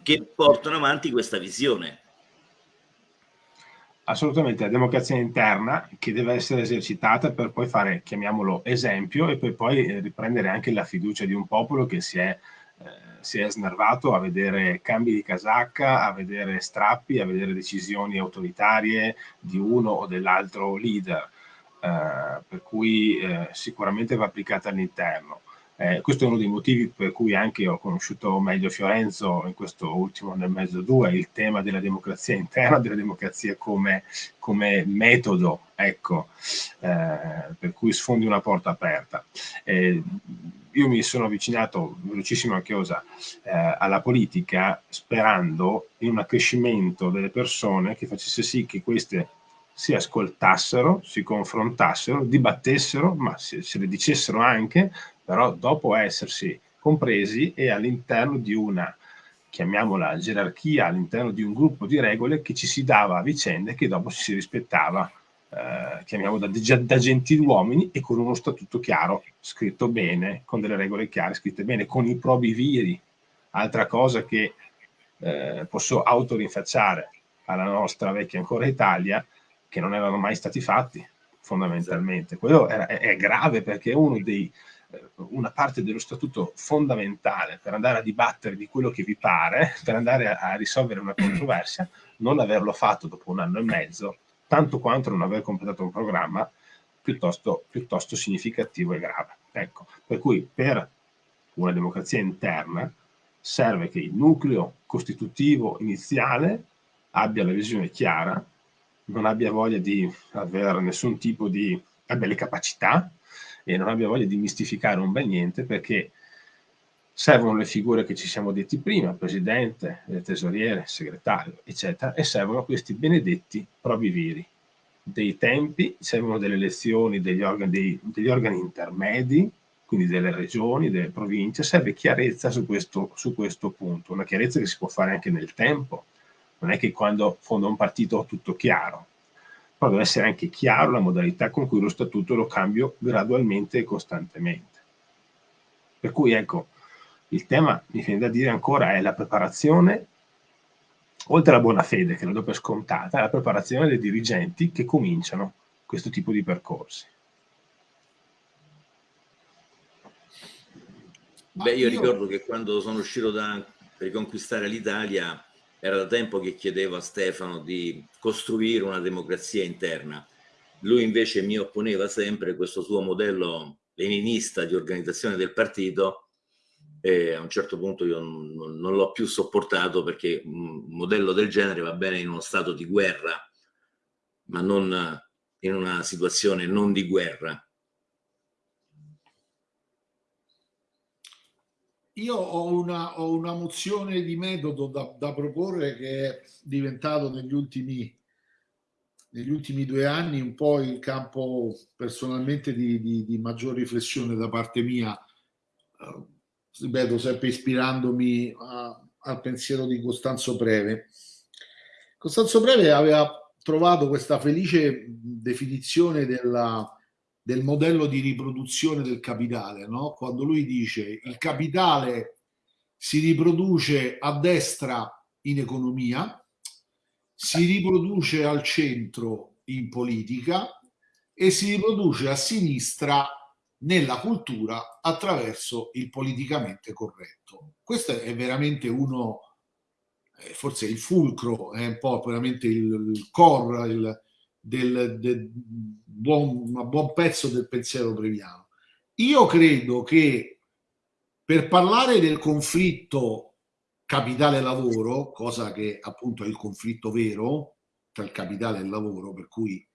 che portano avanti questa visione.
Assolutamente, la democrazia interna che deve essere esercitata per poi fare, chiamiamolo esempio, e per poi eh, riprendere anche la fiducia di un popolo che si è, eh, si è snervato a vedere cambi di casacca, a vedere strappi, a vedere decisioni autoritarie di uno o dell'altro leader. Eh, per cui eh, sicuramente va applicata all'interno. Eh, questo è uno dei motivi per cui anche ho conosciuto meglio Fiorenzo in questo ultimo anno e mezzo, due, il tema della democrazia interna, della democrazia come, come metodo, ecco, eh, per cui sfondi una porta aperta. Eh, io mi sono avvicinato velocissimo a Chiosa eh, alla politica sperando in un accrescimento delle persone che facesse sì che queste si ascoltassero, si confrontassero, dibattessero, ma se, se le dicessero anche, però dopo essersi compresi e all'interno di una, chiamiamola gerarchia, all'interno di un gruppo di regole che ci si dava a vicende che dopo si rispettava, eh, chiamiamo da, da gentiluomini e con uno statuto chiaro, scritto bene, con delle regole chiare, scritte bene, con i probi viri. Altra cosa che eh, posso autorinfacciare alla nostra vecchia ancora Italia, che non erano mai stati fatti fondamentalmente. Quello è, è grave perché è uno dei, una parte dello statuto fondamentale per andare a dibattere di quello che vi pare, per andare a, a risolvere una controversia, non averlo fatto dopo un anno e mezzo, tanto quanto non aver completato un programma piuttosto, piuttosto significativo e grave. Ecco, per cui per una democrazia interna serve che il nucleo costitutivo iniziale abbia la visione chiara, non abbia voglia di avere nessun tipo di abbia le capacità e non abbia voglia di mistificare un bel niente perché servono le figure che ci siamo detti prima, presidente, tesoriere, segretario, eccetera, e servono questi benedetti provi viri. Dei tempi, servono delle elezioni degli organi, dei, degli organi intermedi, quindi delle regioni, delle province, serve chiarezza su questo, su questo punto, una chiarezza che si può fare anche nel tempo, non è che quando fonda un partito ho tutto chiaro, però deve essere anche chiaro la modalità con cui lo statuto lo cambio gradualmente e costantemente. Per cui ecco, il tema, mi viene da dire ancora, è la preparazione, oltre alla buona fede, che la do per scontata, è la preparazione dei dirigenti che cominciano questo tipo di percorsi.
Beh, io ricordo che quando sono uscito da riconquistare l'Italia era da tempo che chiedevo a Stefano di costruire una democrazia interna. Lui invece mi opponeva sempre questo suo modello leninista di organizzazione del partito e a un certo punto io non, non l'ho più sopportato perché un modello del genere va bene in uno stato di guerra, ma non in una situazione non di guerra.
Io ho una, ho una, mozione di metodo da, da, proporre che è diventato negli ultimi, negli ultimi due anni un po' il campo personalmente di, di, di maggior riflessione da parte mia, uh, ripeto, sempre ispirandomi a, al pensiero di Costanzo Preve. Costanzo Preve aveva trovato questa felice definizione della, del modello di riproduzione del capitale, no? quando lui dice il capitale si riproduce a destra in economia, si riproduce al centro in politica e si riproduce a sinistra nella cultura attraverso il politicamente corretto. Questo è veramente uno, eh, forse il fulcro, è un po' veramente il, il il, del, del buon, un buon pezzo del pensiero breviano. Io credo che per parlare del conflitto capitale-lavoro, cosa che appunto è il conflitto vero tra il capitale e il lavoro, per cui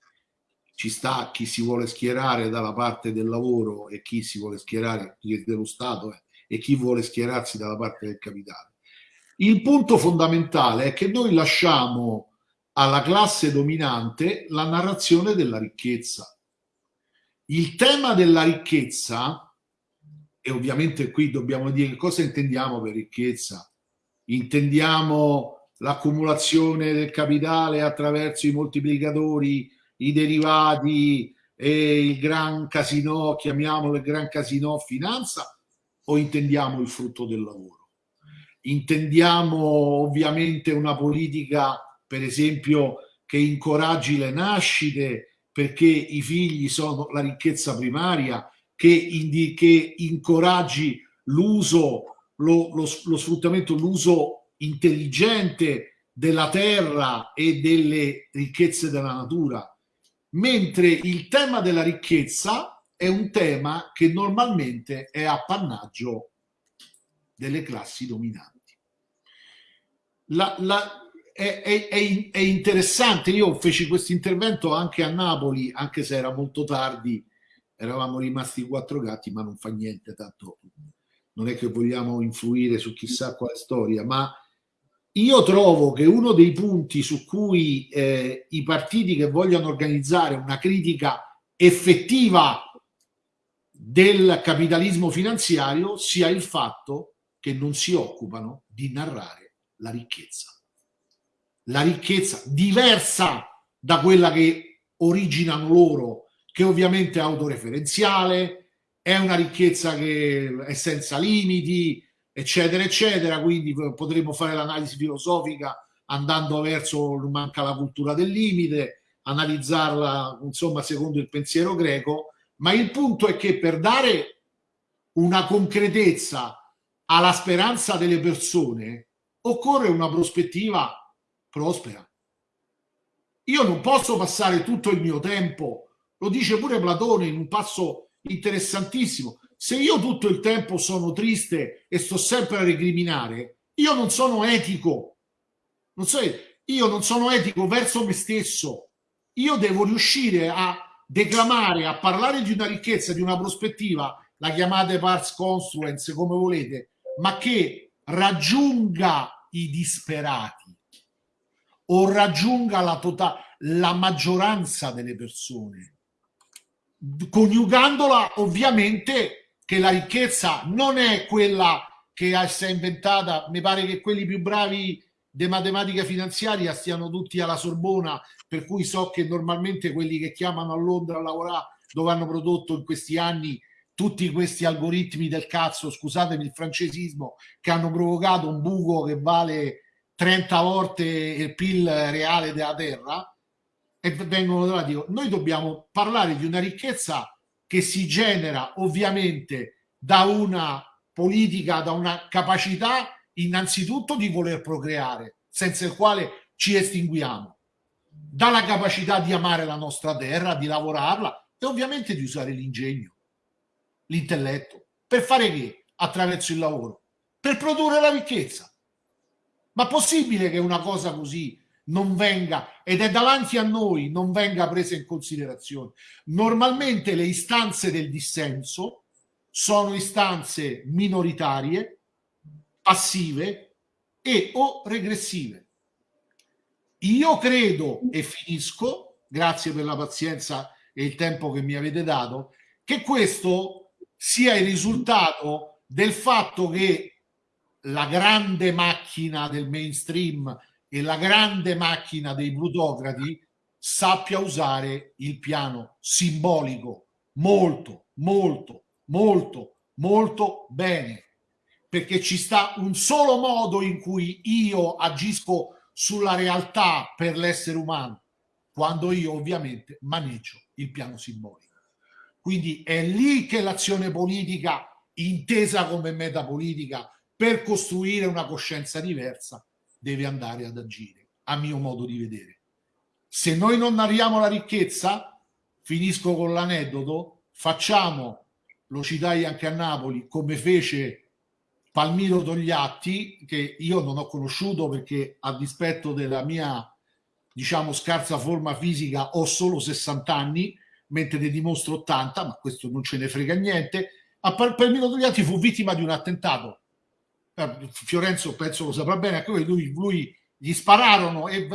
ci sta chi si vuole schierare dalla parte del lavoro e chi si vuole schierare dello Stato eh, e chi vuole schierarsi dalla parte del capitale. Il punto fondamentale è che noi lasciamo alla classe dominante la narrazione della ricchezza. Il tema della ricchezza, e ovviamente qui dobbiamo dire cosa intendiamo per ricchezza, intendiamo l'accumulazione del capitale attraverso i moltiplicatori i derivati e il gran casino, chiamiamolo il gran casino finanza, o intendiamo il frutto del lavoro? Intendiamo ovviamente una politica, per esempio, che incoraggi le nascite perché i figli sono la ricchezza primaria, che, indi- che incoraggi l'uso, lo, lo, lo sfruttamento, l'uso intelligente della terra e delle ricchezze della natura mentre il tema della ricchezza è un tema che normalmente è appannaggio delle classi dominanti. La, la, è, è, è, interessante, io feci questo intervento anche a Napoli, anche se era molto tardi, eravamo rimasti quattro gatti, ma non fa niente, tanto. Non è che vogliamo influire su chissà quale storia, ma io trovo che uno dei punti su cui eh, i partiti che vogliono organizzare una critica effettiva del capitalismo finanziario sia il fatto che non si occupano di narrare la ricchezza. La ricchezza diversa da quella che originano loro, che ovviamente è autoreferenziale, è una ricchezza che è senza limiti, eccetera, eccetera. Quindi potremmo fare l'analisi filosofica andando verso manca la cultura del limite, analizzarla insomma secondo il pensiero greco, ma il punto è che per dare una concretezza alla speranza delle persone occorre una prospettiva prospera. Io non posso passare tutto il mio tempo, lo dice pure Platone in un passo interessantissimo, se io tutto il tempo sono triste e sto sempre a recriminare, io non sono etico. Non so, io non sono etico verso me stesso. Io devo riuscire a declamare, a parlare di una ricchezza, di una prospettiva, la chiamate pars construence come volete, ma che raggiunga i disperati o raggiunga la, tota-, la maggioranza delle persone, coniugandola ovviamente che la ricchezza non è quella che si è inventata, mi pare che quelli più bravi di matematica finanziaria stiano tutti alla Sorbona, per cui so che normalmente quelli che chiamano a Londra a lavorare dove hanno prodotto in questi anni tutti questi algoritmi del cazzo, scusatemi il francesismo, che hanno provocato un buco che vale 30 volte il PIL reale della Terra e vengono da dico, noi dobbiamo parlare di una ricchezza che si genera ovviamente da una politica, da una capacità innanzitutto di voler procreare, senza il quale ci estinguiamo, dalla capacità di amare la nostra terra, di lavorarla e ovviamente di usare l'ingegno, l'intelletto. Per fare che? Attraverso il lavoro. Per produrre la ricchezza. Ma possibile che una cosa così non venga, ed è davanti a noi, non venga presa in considerazione. Normalmente le istanze del dissenso sono istanze minoritarie, passive e o regressive. Io credo, e finisco, grazie per la pazienza e il tempo che mi avete dato, che questo sia il risultato del fatto che la grande macchina del mainstream e la grande macchina dei plutocrati sappia usare il piano simbolico molto, molto, molto, molto bene. Perché ci sta un solo modo in cui io agisco sulla realtà per l'essere umano, quando io ovviamente maneggio il piano simbolico. Quindi è lì che l'azione politica, intesa come metapolitica, per costruire una coscienza diversa, deve andare ad agire, a mio modo di vedere. Se noi non narriamo la ricchezza, finisco con l'aneddoto, facciamo, lo citai anche a Napoli, come fece Palmiro Togliatti, che io non ho conosciuto perché a dispetto della mia, diciamo, scarsa forma fisica ho solo 60 anni, mentre ne dimostro 80, ma questo non ce ne frega niente. A Palmiro Togliatti fu vittima di un attentato. Eh, Fiorenzo penso lo saprà bene, ecco, lui, lui gli spararono e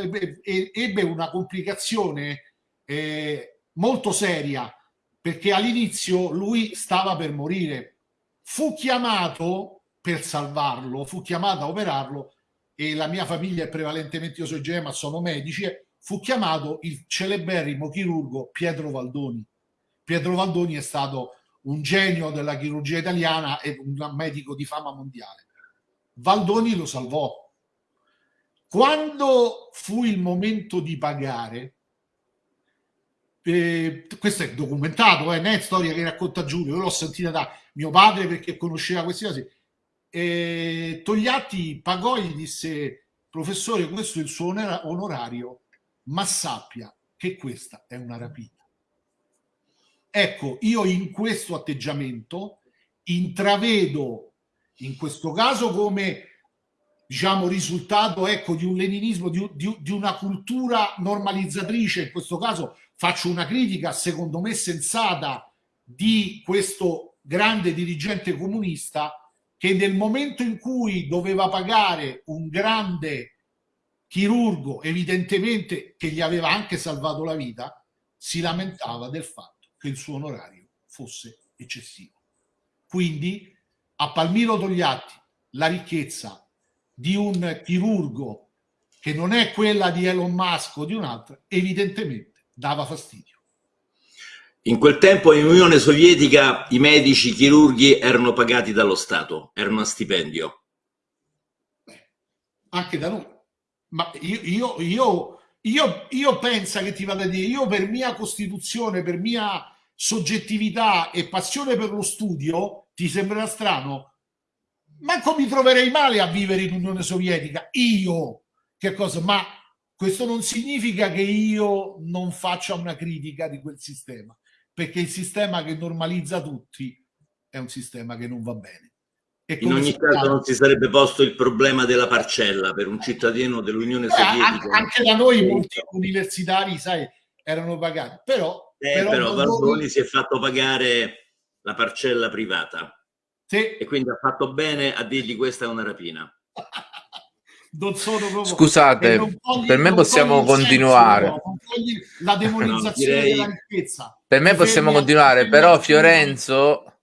ebbe una complicazione eh, molto seria perché all'inizio lui stava per morire. Fu chiamato per salvarlo, fu chiamato a operarlo e la mia famiglia è prevalentemente, io sono Gemma, sono medici, fu chiamato il celeberrimo chirurgo Pietro Valdoni. Pietro Valdoni è stato un genio della chirurgia italiana e un medico di fama mondiale. Valdoni lo salvò. Quando fu il momento di pagare, eh, questo è documentato, eh, non è storia che racconta Giulio, io l'ho sentita da mio padre perché conosceva queste cose. Eh, Togliatti pagò e gli disse, professore, questo è il suo onorario ma sappia che questa è una rapina. Ecco, io in questo atteggiamento intravedo in questo caso come diciamo risultato ecco di un leninismo di, di, di, una cultura normalizzatrice in questo caso faccio una critica secondo me sensata di questo grande dirigente comunista che nel momento in cui doveva pagare un grande chirurgo evidentemente che gli aveva anche salvato la vita, si lamentava del fatto che il suo onorario fosse eccessivo. Quindi a Palmiro Togliatti la ricchezza di un chirurgo che non è quella di Elon Musk o di un altro, evidentemente dava fastidio.
In quel tempo in Unione Sovietica i medici, i chirurghi erano pagati dallo Stato, erano a stipendio.
Beh, anche da noi ma io, io, io, io, io penso che ti vado a dire, io per mia costituzione, per mia soggettività e passione per lo studio, ti sembrerà strano, manco mi troverei male a vivere in Unione Sovietica, io, che cosa, ma questo non significa che io non faccia una critica di quel sistema, perché il sistema che normalizza tutti è un sistema che non va bene.
In ogni caso non si sarebbe posto il problema della parcella per un cittadino dell'Unione eh, Sovietica.
Anche da noi molti universitari, sai, erano pagati, però...
Eh, però, però Barboni si è fatto pagare la parcella privata. Sì. E quindi ha fatto bene a dirgli questa è una rapina.
Proprio, Scusate, togli, per me possiamo continuare.
Senso, la demonizzazione no, direi... della ricchezza.
Per me possiamo continuare, però Fiorenzo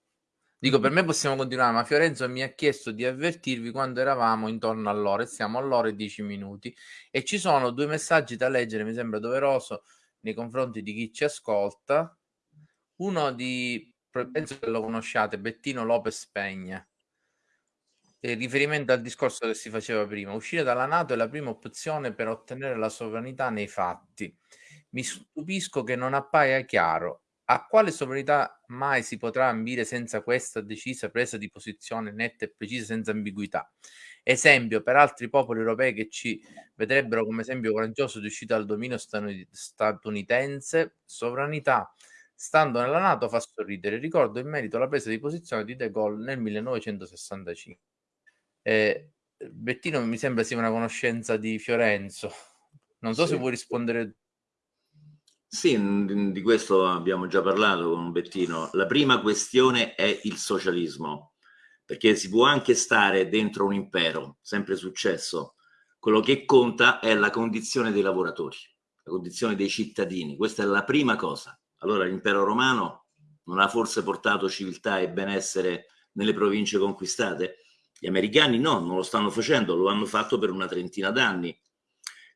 Dico, per me possiamo continuare, ma Fiorenzo mi ha chiesto di avvertirvi quando eravamo intorno all'ora e siamo all'ora e dieci minuti e ci sono due messaggi da leggere, mi sembra doveroso nei confronti di chi ci ascolta. Uno di, penso che lo conosciate, Bettino Lopez Pegna. In riferimento al discorso che si faceva prima, uscire dalla Nato è la prima opzione per ottenere la sovranità nei fatti. Mi stupisco che non appaia chiaro a quale sovranità mai si potrà ambire senza questa decisa presa di posizione netta e precisa senza ambiguità? Esempio per altri popoli europei che ci vedrebbero come esempio coraggioso di uscita dal dominio statunitense, sovranità stando nella Nato fa sorridere. Ricordo in merito alla presa di posizione di De Gaulle nel 1965. Eh, Bettino mi sembra sia una conoscenza di Fiorenzo. Non so sì. se vuoi rispondere
sì, di questo abbiamo già parlato con Bettino. La prima questione è il socialismo, perché si può anche stare dentro un impero, sempre successo. Quello che conta è la condizione dei lavoratori, la condizione dei cittadini. Questa è la prima cosa. Allora l'impero romano non ha forse portato civiltà e benessere nelle province conquistate? Gli americani no, non lo stanno facendo, lo hanno fatto per una trentina d'anni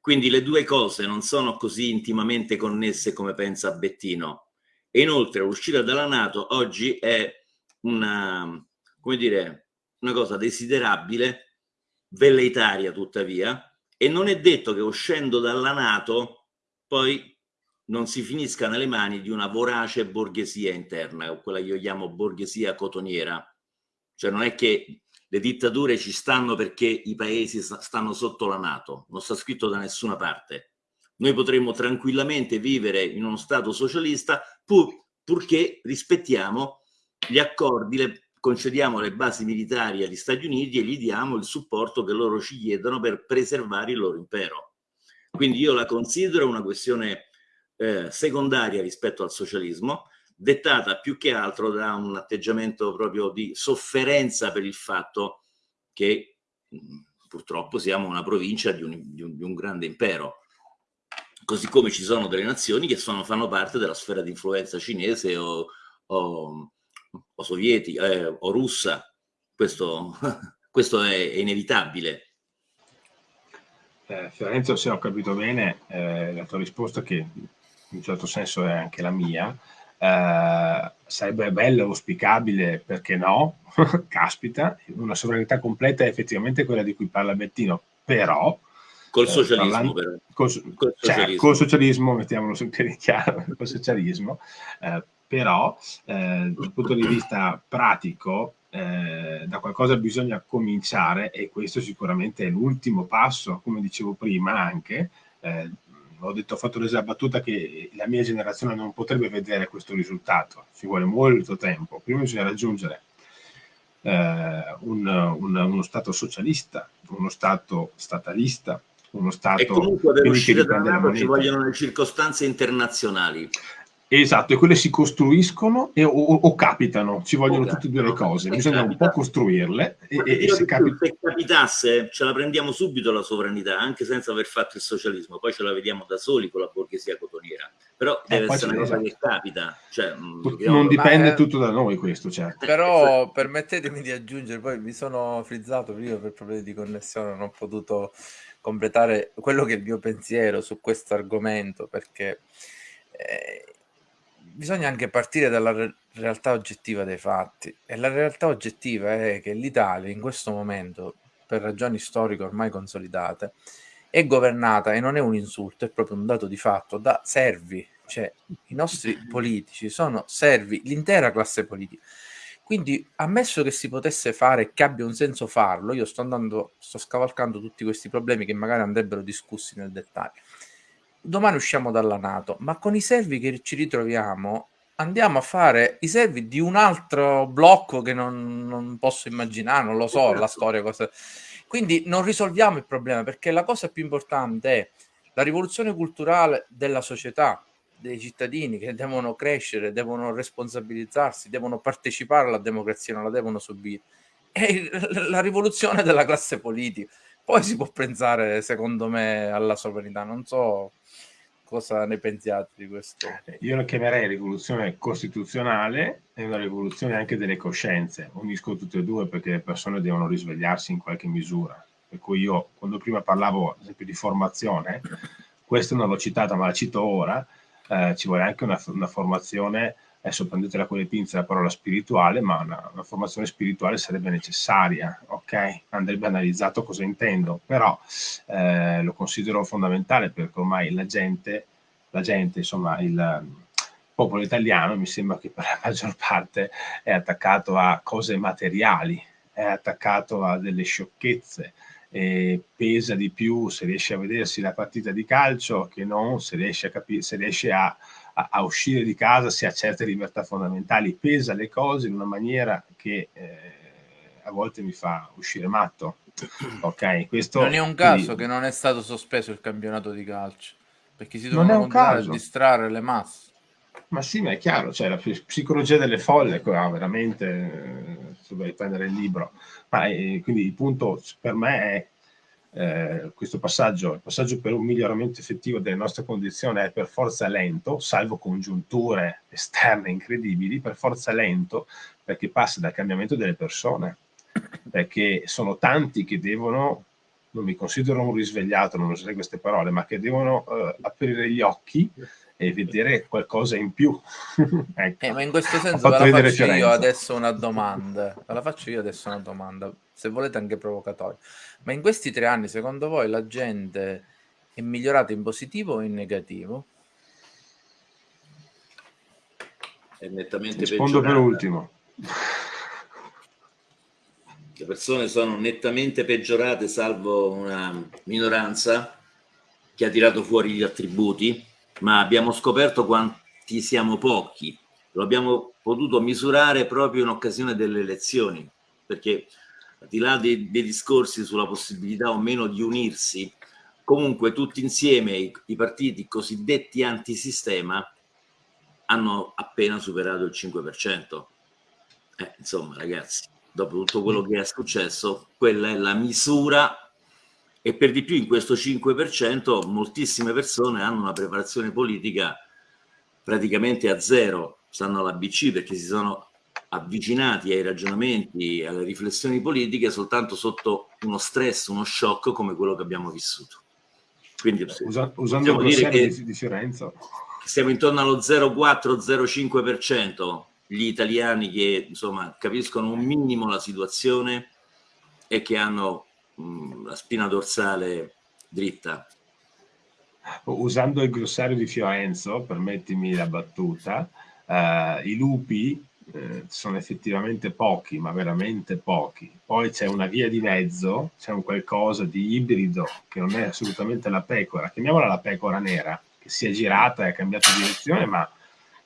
quindi le due cose non sono così intimamente connesse come pensa Bettino. E inoltre l'uscita dalla Nato oggi è una, come dire, una cosa desiderabile, velleitaria tuttavia, e non è detto che uscendo dalla Nato poi non si finisca nelle mani di una vorace borghesia interna, quella che io chiamo borghesia cotoniera. Cioè non è che le dittature ci stanno perché i paesi stanno sotto la Nato, non sta scritto da nessuna parte. Noi potremmo tranquillamente vivere in uno Stato socialista pur, purché rispettiamo gli accordi, le, concediamo le basi militari agli Stati Uniti e gli diamo il supporto che loro ci chiedono per preservare il loro impero. Quindi io la considero una questione eh, secondaria rispetto al socialismo, dettata più che altro da un atteggiamento proprio di sofferenza per il fatto che mh, purtroppo siamo una provincia di un, di, un, di un, grande impero. Così come ci sono delle nazioni che sono, fanno parte della sfera di influenza cinese o, o, o sovietica eh, o russa. Questo, questo è, è inevitabile.
Eh, Fiorenzo, se ho capito bene, eh, la tua risposta che in un certo senso è anche la mia, eh, sarebbe bello, auspicabile, perché no? Caspita, una sovranità completa è effettivamente quella di cui parla Bettino, però...
Col eh, socialismo, parlando, però.
Col, col, cioè, socialismo. col socialismo, mettiamolo sempre chiaro, col socialismo, eh, però eh, dal punto di vista pratico eh, da qualcosa bisogna cominciare e questo sicuramente è l'ultimo passo, come dicevo prima anche, eh, ho, detto, ho fatto l'esatta battuta che la mia generazione non potrebbe vedere questo risultato, ci vuole molto tempo. Prima bisogna raggiungere eh, un, un, uno Stato socialista, uno Stato statalista, uno Stato... E
comunque per uscire da ci vogliono le circostanze internazionali.
Esatto, e quelle si costruiscono e, o, o, capitano, ci vogliono tutte e due le cose, bisogna un po' costruirle.
E, e, se, capi... se, capitasse ce la prendiamo subito la sovranità, anche senza aver fatto il socialismo, poi ce la vediamo da soli con la borghesia cotoniera, però eh, deve essere una cosa che capita. Cioè,
mm, non dipende ma, tutto da noi questo, certo.
Però permettetemi di aggiungere, poi mi sono frizzato prima per problemi di connessione, non ho potuto completare quello che è il mio pensiero su questo argomento, perché... Eh, bisogna anche partire dalla re- realtà oggettiva dei fatti. E la realtà oggettiva è che l'Italia in questo momento, per ragioni storiche ormai consolidate, è governata e non è un insulto, è proprio un dato di fatto da servi, cioè i nostri politici sono servi, l'intera classe politica. Quindi, ammesso che si potesse fare e che abbia un senso farlo, io sto andando, sto scavalcando tutti questi problemi che magari andrebbero discussi nel dettaglio domani usciamo dalla Nato, ma con i servi che ci ritroviamo andiamo a fare i servi di un altro blocco che non, non posso immaginare, non lo so, la storia cosa. Quindi non risolviamo il problema perché la cosa più importante è la rivoluzione culturale della società, dei cittadini che devono crescere, devono responsabilizzarsi, devono partecipare alla democrazia, non la devono subire. E la rivoluzione della classe politica. Poi si può pensare, secondo me, alla sovranità. Non so cosa ne pensiate di questo?
Io la chiamerei rivoluzione costituzionale e una rivoluzione anche delle coscienze. Unisco tutte e due perché le persone devono risvegliarsi in qualche misura. Per cui io, quando prima parlavo, ad esempio, di formazione, questa non l'ho citata, ma la cito ora, eh, ci vuole anche una, una formazione adesso prendetela con le pinze la parola spirituale, ma una, una, formazione spirituale sarebbe necessaria, ok? Andrebbe analizzato cosa intendo, però eh, lo considero fondamentale perché ormai la gente, la gente, insomma, il popolo italiano mi sembra che per la maggior parte è attaccato a cose materiali, è attaccato a delle sciocchezze, pesa di più se riesce a vedersi la partita di calcio che non se riesce a, se riesce a a, a, uscire di casa se ha certe libertà fondamentali, pesa le cose in una maniera che eh, a volte mi fa uscire matto. Ok, questo
non è un caso quindi... che non è stato sospeso il campionato di calcio perché si continuare a distrarre le masse.
Ma sì, ma è chiaro, cioè la psicologia delle folle, qua, veramente, eh, se vuoi prendere il libro. Ma eh, quindi il punto per me è eh, questo passaggio, il passaggio per un miglioramento effettivo delle nostre condizioni è per forza lento, salvo congiunture esterne incredibili, per forza lento perché passa dal cambiamento delle persone, perché sono tanti che devono, non mi considero un risvegliato, non userei queste parole, ma che devono eh, aprire gli occhi e vedere qualcosa in più.
ecco. eh, ma in questo senso ve la faccio io adesso una domanda, ve la faccio io adesso una domanda, se volete anche provocatoria. Ma in questi tre anni, secondo voi, la gente è migliorata in positivo o in negativo?
è nettamente
Rispondo per ultimo.
Le persone sono nettamente peggiorate, salvo una minoranza che ha tirato fuori gli attributi, ma abbiamo scoperto quanti siamo pochi. Lo abbiamo potuto misurare proprio in occasione delle elezioni, perché al di là dei, dei discorsi sulla possibilità o meno di unirsi, comunque tutti insieme i, i partiti cosiddetti antisistema hanno appena superato il 5%. Eh, insomma, ragazzi, dopo tutto quello che è successo, quella è la misura e per di più in questo 5% moltissime persone hanno una preparazione politica praticamente a zero, stanno alla BC perché si sono avvicinati ai ragionamenti, alle riflessioni politiche soltanto sotto uno stress, uno shock come quello che abbiamo vissuto. Quindi
Usa, usando il dire che di, di Fiorenzo.
Siamo intorno allo 0,4-0,5% gli italiani che insomma capiscono un minimo la situazione e che hanno mh, la spina dorsale dritta.
Usando il glossario di Fiorenzo, permettimi la battuta, eh, i lupi eh, sono effettivamente pochi, ma veramente pochi. Poi c'è una via di mezzo, c'è un qualcosa di ibrido che non è assolutamente la pecora, chiamiamola la pecora nera, che si è girata e ha cambiato direzione, ma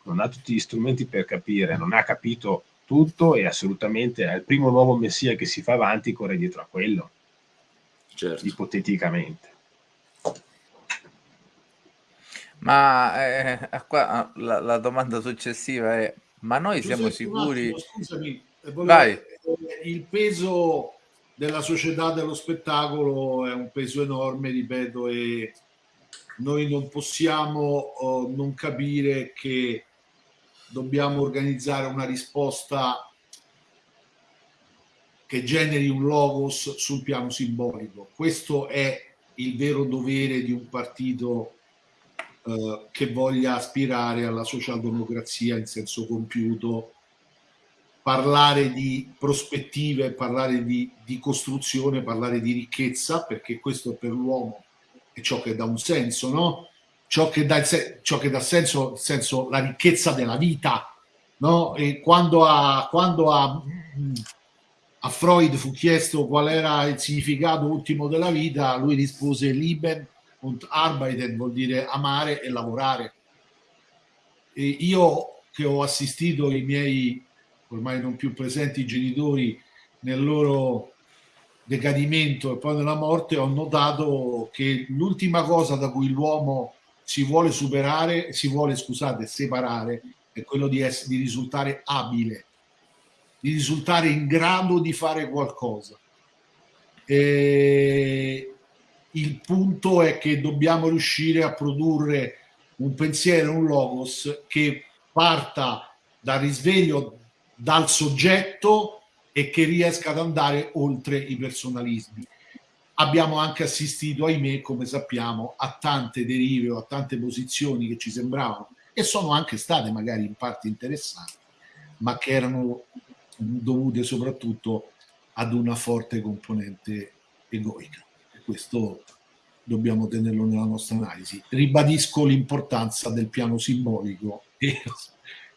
non ha tutti gli strumenti per capire, non ha capito tutto e assolutamente è il primo nuovo messia che si fa avanti corre dietro a quello, certo. ipoteticamente.
Ma eh, qua, la, la domanda successiva è ma noi Giuseppe, siamo sicuri... Attimo, scusami,
eh, volevo, il peso della società dello spettacolo è un peso enorme, ripeto, e noi non possiamo oh, non capire che dobbiamo organizzare una risposta che generi un logos sul piano simbolico. Questo è il vero dovere di un partito eh, che voglia aspirare alla socialdemocrazia in senso compiuto, parlare di prospettive, parlare di, di costruzione, parlare di ricchezza, perché questo per l'uomo è ciò che dà un senso, no? Ciò che dà, ciò che dà senso, senso, la ricchezza della vita, no? E quando a, quando a, a Freud fu chiesto qual era il significato ultimo della vita, lui rispose Lieben und arbeiten vuol dire amare e lavorare. E io che ho assistito i miei ormai non più presenti genitori nel loro decadimento e poi nella morte, ho notato che l'ultima cosa da cui l'uomo si vuole superare, si vuole, scusate, separare, è quello di, essere, di risultare abile, di risultare in grado di fare qualcosa. E il punto è che dobbiamo riuscire a produrre un pensiero, un logos che parta dal risveglio dal soggetto e che riesca ad andare oltre i personalismi. Abbiamo anche assistito, ahimè, come sappiamo, a tante derive o a tante posizioni che ci sembravano e sono anche state magari in parte interessanti, ma che erano dovute soprattutto ad una forte componente egoica questo dobbiamo tenerlo nella nostra analisi. Ribadisco l'importanza del piano simbolico e,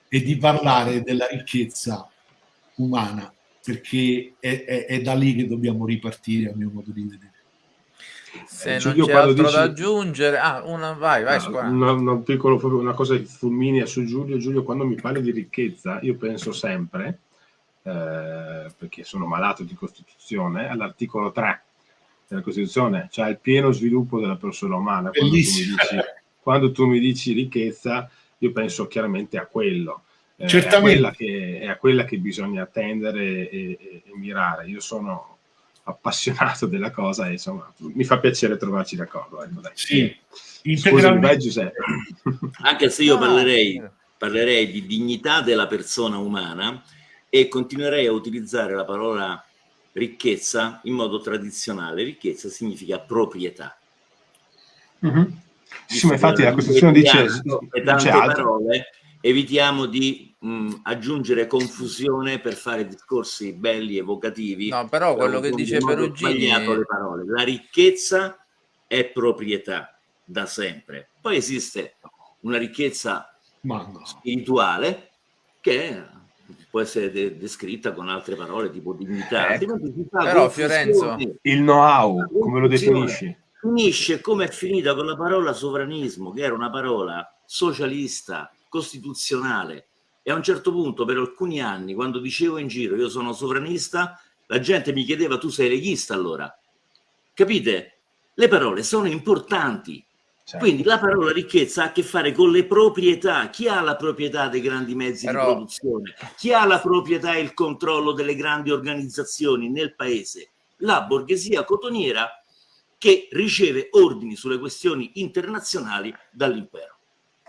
e, di parlare della ricchezza umana, perché è, è, è, da lì che dobbiamo ripartire, a mio modo di vedere.
Se eh, non c'è altro dici... da aggiungere, ah, una, vai, vai,
ah, una, una, piccolo, una cosa fulminea su Giulio. Giulio, quando mi parli di ricchezza, io penso sempre, eh, perché sono malato di Costituzione, all'articolo 3 della Costituzione, cioè il pieno sviluppo della persona umana. Quando tu, dici, quando tu, mi dici, ricchezza, io penso chiaramente a quello. Eh, Certamente. È a, quella che, è a quella che bisogna attendere e, e, e, mirare. Io sono appassionato della cosa e insomma mi fa piacere trovarci d'accordo. Ecco, dai.
Sì,
Scusami, vai Giuseppe. Anche se io ah, parlerei, parlerei di dignità della persona umana e continuerei a utilizzare la parola ricchezza in modo tradizionale. Ricchezza significa proprietà.
Mm-hmm. Sì, ma infatti la Costituzione dice,
e tante parole, evitiamo di mh, aggiungere confusione per fare discorsi belli, evocativi.
No, però quello che dice Perugini...
le parole. La ricchezza è proprietà da sempre. Poi esiste una ricchezza spirituale che può essere de descritta con altre parole tipo dignità.
Eh, però Fiorenzo,
il know-how, come lo definisci?
Finisce come è finita con la parola sovranismo, che era una parola socialista, costituzionale. E a un certo punto, per alcuni anni, quando dicevo in giro io sono sovranista, la gente mi chiedeva tu sei leghista allora. Capite? Le parole sono importanti, Certo. Quindi la parola ricchezza ha a che fare con le proprietà. Chi ha la proprietà dei grandi mezzi Però... di produzione? Chi ha la proprietà e il controllo delle grandi organizzazioni nel paese? La borghesia cotoniera che riceve ordini sulle questioni internazionali dall'impero.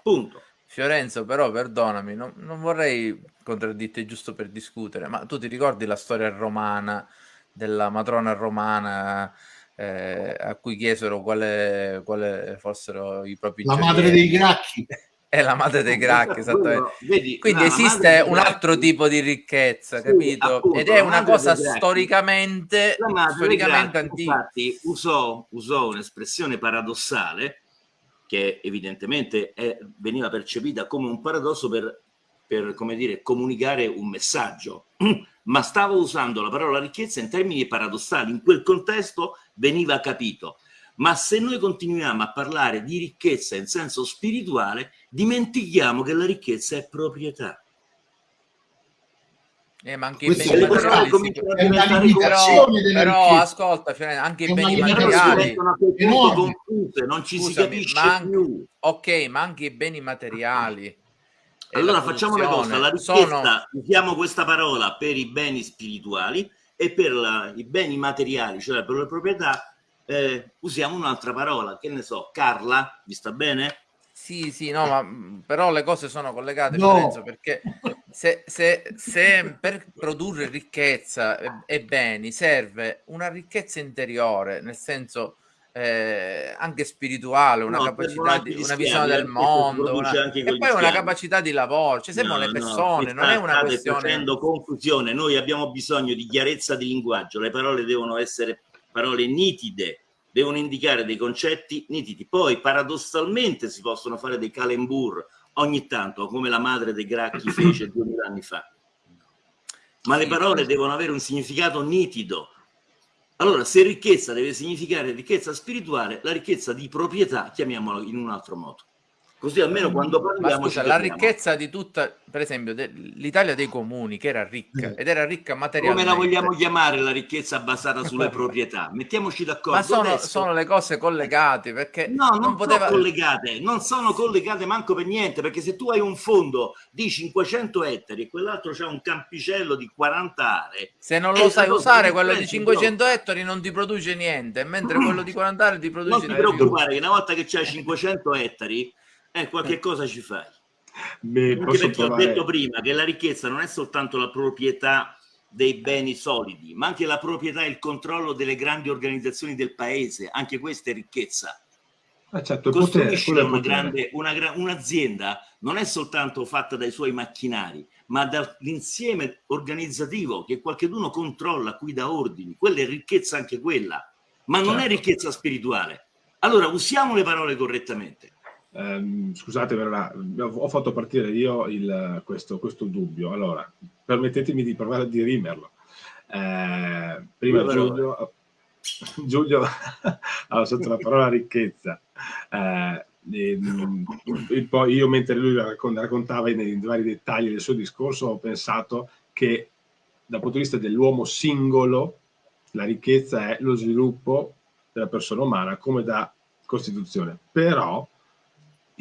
Punto.
Fiorenzo, però perdonami, non, non vorrei contraddirti giusto per discutere, ma tu ti ricordi la storia romana della matrona romana eh, a cui chiesero quale, quale, fossero i propri
la madre dei gracchi.
È la madre dei gracchi esattamente. Vedi, quindi no, esiste un altro tipo di ricchezza sì, capito? appunto, ed è una cosa storicamente storicamente antica
infatti usò, usò un'espressione paradossale che evidentemente è, veniva percepita come un paradosso per, per come dire comunicare un messaggio ma stava usando la parola ricchezza in termini paradossali. In quel contesto veniva capito. Ma se noi continuiamo a parlare di ricchezza in senso spirituale, dimentichiamo che la ricchezza è proprietà.
Eh, ma anche i beni materiali si... però, però ascolta anche i beni materiali
confuse, non ci Scusami, si capisce
ma anche,
più
ok ma anche i beni materiali
allora facciamo una cosa, la richiesta, sono... usiamo questa parola per i beni spirituali e per la, i beni materiali, cioè per le proprietà, eh, usiamo un'altra parola, che ne so, Carla, vi sta bene?
Sì, sì, no, ma mm, però le cose sono collegate, no. Lorenzo, perché se, se, se, per produrre ricchezza e, e beni serve una ricchezza interiore, nel senso eh, anche spirituale, una no, capacità di una visione del mondo, una, e poi una capacità di lavoro, cioè siamo no, le persone, no, non è una questione
facendo confusione, noi abbiamo bisogno di chiarezza di linguaggio, le parole devono essere parole nitide, devono indicare dei concetti nitidi. Poi paradossalmente si possono fare dei calembur ogni tanto, come la madre dei Gracchi fece duemila anni fa. Ma le parole devono avere un significato nitido, allora, se ricchezza deve significare ricchezza spirituale, la ricchezza di proprietà chiamiamola in un altro modo. Così almeno quando parliamo...
Ma scusa, la ricchezza di tutta, per esempio, l'Italia dei comuni, che era ricca, ed era ricca materialmente.
Come la vogliamo chiamare la ricchezza basata sulle proprietà? Mettiamoci d'accordo.
Ma sono, sono, le cose collegate, perché...
No, non, non poteva... sono collegate, non sono collegate manco per niente, perché se tu hai un fondo di 500 ettari e quell'altro c'ha un campicello di 40 aree...
Se non lo sai usare, quello di 500 ettari non ti produce niente, mentre quello di 40 aree ti produce...
Non ti preoccupare, che una volta che c'hai 500 ettari eh, qualche cosa ci fai. Beh, perché trovare... ho detto prima che la ricchezza non è soltanto la proprietà dei beni solidi, ma anche la proprietà e il controllo delle grandi organizzazioni del paese, anche questa è ricchezza. Ah, certo, Costruisce una grande, una, un'azienda non è soltanto fatta dai suoi macchinari, ma dall'insieme organizzativo che qualcuno controlla, qui da ordini. Quella è ricchezza anche quella, ma non certo. è ricchezza spirituale. Allora usiamo le parole correttamente.
Um, scusate, ho fatto partire io il, questo, questo, dubbio. Allora, permettetemi di provare a dirimerlo. Eh, prima Giulio, Giulio ha usato la parola ricchezza. Eh, e, e poi io, mentre lui raccontava nei vari dettagli del suo discorso, ho pensato che dal punto di vista dell'uomo singolo, la ricchezza è lo sviluppo della persona umana come da Costituzione. Però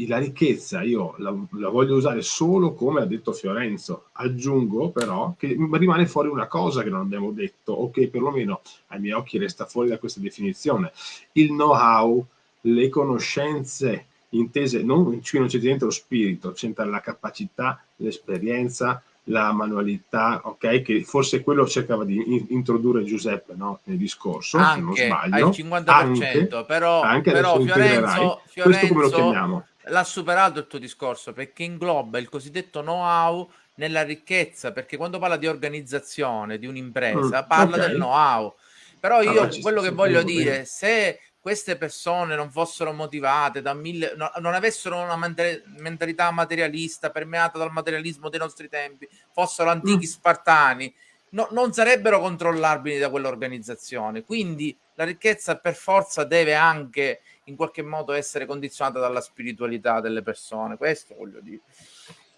la ricchezza io la, la, voglio usare solo come ha detto Fiorenzo. Aggiungo però che rimane fuori una cosa che non abbiamo detto o che perlomeno ai miei occhi resta fuori da questa definizione. Il know-how, le conoscenze intese, non, qui non c'è niente lo spirito, c'entra la capacità, l'esperienza, la manualità, ok? Che forse quello cercava di introdurre Giuseppe no? nel discorso,
anche, se non sbaglio. Al 50%, anche, però, anche però Fiorenzo, Fiorenzo, questo come lo chiamiamo? L'ha superato il tuo discorso perché ingloba il cosiddetto know-how nella ricchezza, perché quando parla di organizzazione di un'impresa mm, parla okay. del know-how. Però io allora, quello che voglio dire, se queste persone non fossero motivate da mille, no, non avessero una mentalità materialista permeata dal materialismo dei nostri tempi, fossero antichi mm. spartani, no, non sarebbero controllabili da quell'organizzazione. Quindi la ricchezza per forza deve anche in qualche modo essere condizionata dalla spiritualità delle persone. Questo voglio dire.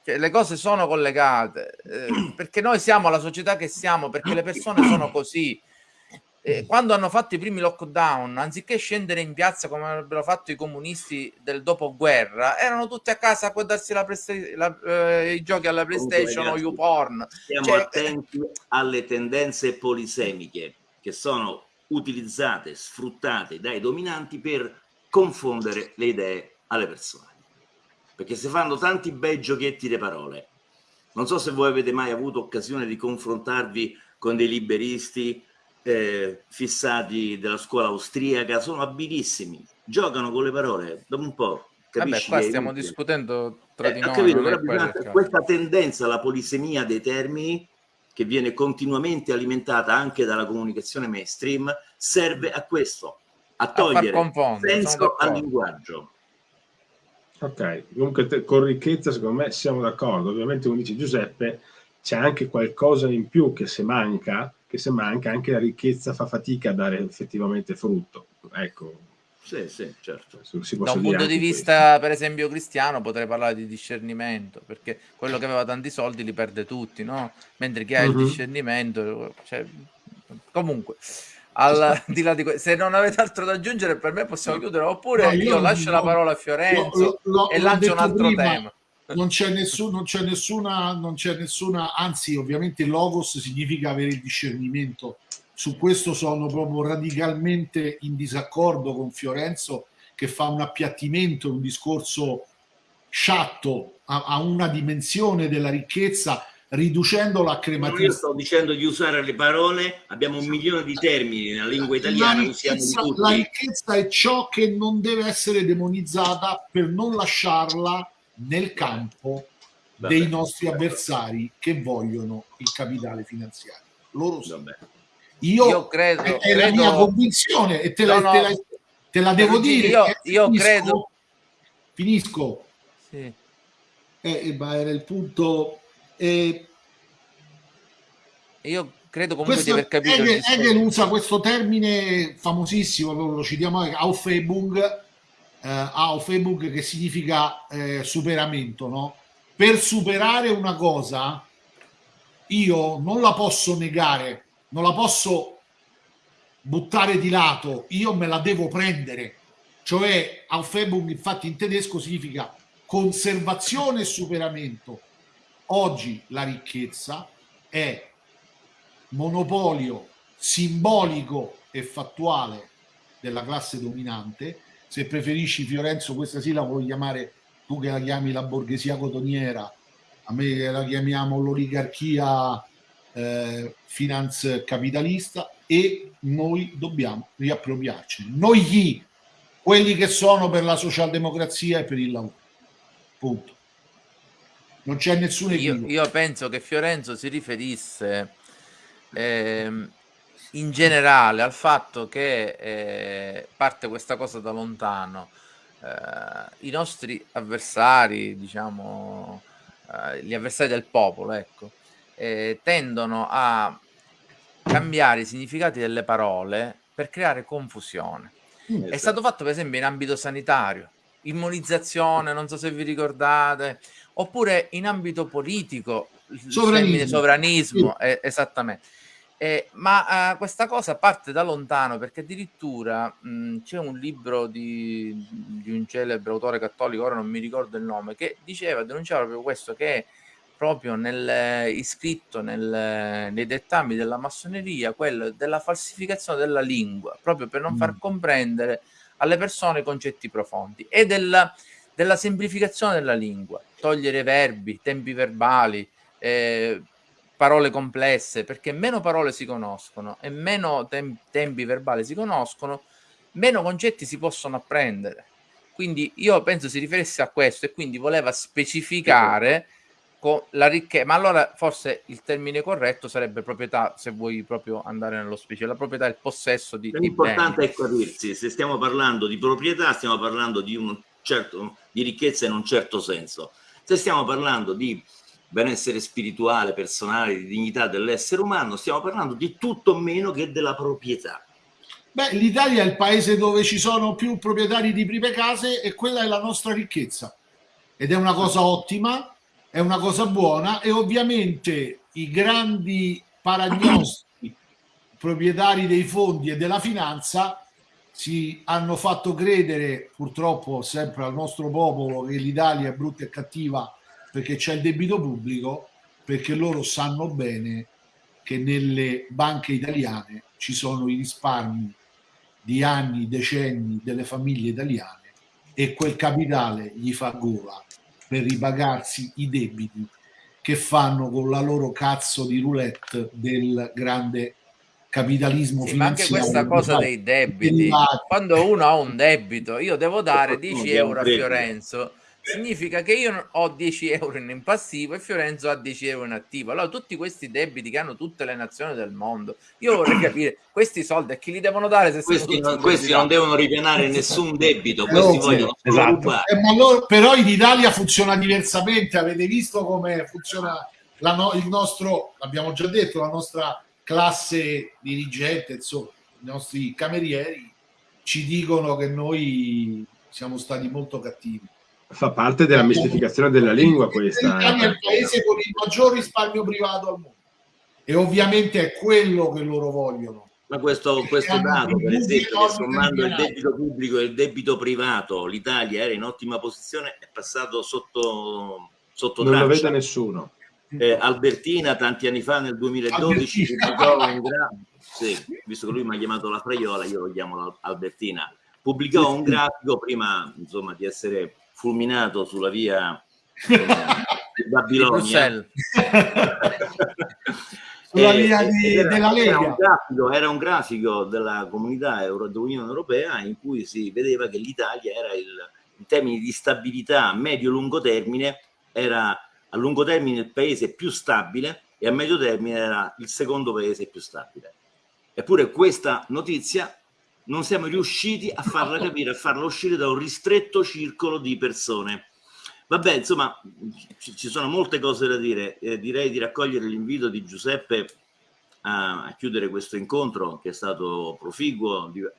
Cioè, le cose sono collegate eh, perché noi siamo la società che siamo, perché le persone sono così eh, quando hanno fatto i primi lockdown, anziché scendere in piazza come avrebbero fatto i comunisti del dopoguerra, erano tutti a casa a guardarsi la la, eh, i giochi alla PlayStation Comunque, o YouPorn.
Stiamo cioè, attenti alle tendenze polisemiche che sono utilizzate, sfruttate dai dominanti per confondere le idee alle persone. Perché si fanno tanti bei giochetti di parole. Non so se voi avete mai avuto occasione di confrontarvi con dei liberisti eh, fissati della scuola austriaca, sono abilissimi, giocano con le parole, dopo un po'.
Capisci Vabbè, qua stiamo discutendo tra
eh,
di noi.
Capito, bisogna, questa tendenza alla polisemia dei termini, che viene continuamente alimentata anche dalla comunicazione mainstream, serve a questo, a togliere a senso al linguaggio.
Ok, comunque te, con ricchezza secondo me siamo d'accordo, ovviamente come dice Giuseppe c'è anche qualcosa in più che se manca che se manca anche la ricchezza fa fatica a dare effettivamente frutto. Ecco.
Sì, sì, certo.
Da un punto di vista, per esempio, cristiano, potrei parlare di discernimento, perché quello che aveva tanti soldi li perde tutti, no? Mentre chi ha uh -huh. il mhm. discernimento... Cioè, comunque, al, di là di se non avete altro da aggiungere, per me possiamo chiudere, oppure no, io, io lascio no, la parola a Fiorenzo lo, e lancio un altro prima. tema
non c'è, nessun, non c'è nessuna, non c'è nessuna, anzi ovviamente logos significa avere il discernimento. Su questo sono proprio radicalmente in disaccordo con Fiorenzo che fa un appiattimento, un discorso sciatto a, a una dimensione della ricchezza riducendola a crematismo.
Io sto dicendo di usare le parole, abbiamo un milione di termini nella lingua italiana,
la ricchezza, la ricchezza è ciò che non deve essere demonizzata per non lasciarla nel campo Vabbè. dei nostri avversari che vogliono il capitale finanziario. Loro sì. Io, io, credo, è, è credo... la mia convinzione e te, no, la, no. te, la, te la, devo dire.
Io, io finisco, credo.
Finisco. Sì. Eh, ma era il punto. Eh,
io credo comunque questo, di aver capito.
Hegel, Hegel usa questo termine famosissimo, lo citiamo, Aufhebung, eh, a Facebook che significa eh, superamento, no? Per superare una cosa io non la posso negare, non la posso buttare di lato, io me la devo prendere. Cioè, Aufhebung infatti in tedesco significa conservazione e superamento. Oggi la ricchezza è monopolio simbolico e fattuale della classe dominante se preferisci Fiorenzo questa sì la vuoi chiamare tu che la chiami la borghesia cotoniera. A me che la chiamiamo l'oligarchia eh, finanz capitalista e noi dobbiamo riappropriarci. Noi chi? quelli che sono per la socialdemocrazia e per il lavoro. Punto. Non c'è nessuno
io, io penso che Fiorenzo si riferisse ehm, in generale al fatto che eh, parte questa cosa da lontano, eh, i nostri avversari, diciamo, eh, gli avversari del popolo, ecco, eh, tendono a cambiare i significati delle parole per creare confusione. Mm, È stato fatto per esempio in ambito sanitario, immunizzazione, non so se vi ricordate, oppure in ambito politico, sovranismo, sovranismo sì. eh, esattamente eh, ma uh, questa cosa parte da lontano perché addirittura c'è un libro di, di, un celebre autore cattolico, ora non mi ricordo il nome, che diceva, denunciava proprio questo, che proprio nel, iscritto nel, nei dettami della massoneria, quello della falsificazione della lingua, proprio per non mm. far comprendere alle persone concetti profondi e della, della semplificazione della lingua, togliere verbi, tempi verbali, eh, parole complesse, perché meno parole si conoscono e meno tem tempi verbali si conoscono, meno concetti si possono apprendere. Quindi io penso si riferisse a questo e quindi voleva specificare con la ricchezza, ma allora forse il termine corretto sarebbe proprietà, se vuoi proprio andare nello specifico, la proprietà è il possesso di
L'importante è capirsi, se stiamo parlando di proprietà, stiamo parlando di, un certo, di ricchezza in un certo senso. Se stiamo parlando di benessere spirituale, personale, di dignità dell'essere umano, stiamo parlando di tutto meno che della proprietà.
Beh, l'Italia è il paese dove ci sono più proprietari di prime case e quella è la nostra ricchezza. Ed è una cosa ottima, è una cosa buona e ovviamente i grandi paragnosti proprietari dei fondi e della finanza si hanno fatto credere purtroppo sempre al nostro popolo che l'Italia è brutta e cattiva perché c'è il debito pubblico, perché loro sanno bene che nelle banche italiane ci sono i risparmi di anni, decenni delle famiglie italiane e quel capitale gli fa gola per ripagarsi i debiti che fanno con la loro cazzo di roulette del grande capitalismo sì, finanziario. Ma
anche questa cosa dei debiti, quando uno ha un debito, io devo dare 10 euro a Fiorenzo significa che io ho 10 euro in passivo e Fiorenzo ha 10 euro in attivo. Allora, tutti questi debiti che hanno tutte le nazioni del mondo, io vorrei capire questi soldi a chi li devono dare? Se
questi non, questi non devono ripianare nessun debito, questi no, vogliono
esatto. eh, loro, però in Italia funziona diversamente. Avete visto come funziona no, il nostro, l'abbiamo già detto, la nostra classe dirigente, insomma, i nostri camerieri ci dicono che noi siamo stati molto cattivi
Fa parte della mistificazione della lingua questa.
L'Italia è il paese con il maggior risparmio privato al mondo e ovviamente è quello che loro vogliono.
Ma questo, questo dato, per esempio, che sommando il debito pubblico e il debito privato, l'Italia era in ottima posizione, è passato sotto, sotto
Non traccia. lo vede nessuno.
Eh, Albertina tanti anni fa nel 2012 pubblicò un gra- sì, visto che lui mi ha chiamato la Fraiola io lo chiamo Albertina pubblicò un grafico prima insomma di essere fulminato sulla via eh, di Babilonia.
sulla via di, era, della Lega.
Era un, grafico, era un grafico della comunità Euro, dell'Unione Europea in cui si vedeva che l'Italia era il, in termini di stabilità medio-lungo termine, era a lungo termine il paese più stabile e a medio termine era il secondo paese più stabile. Eppure questa notizia non siamo riusciti a farla capire, a farla uscire da un ristretto circolo di persone. Vabbè, insomma, ci sono molte cose da dire. Eh, direi di raccogliere l'invito di Giuseppe a, a, chiudere questo incontro che è stato proficuo, di, a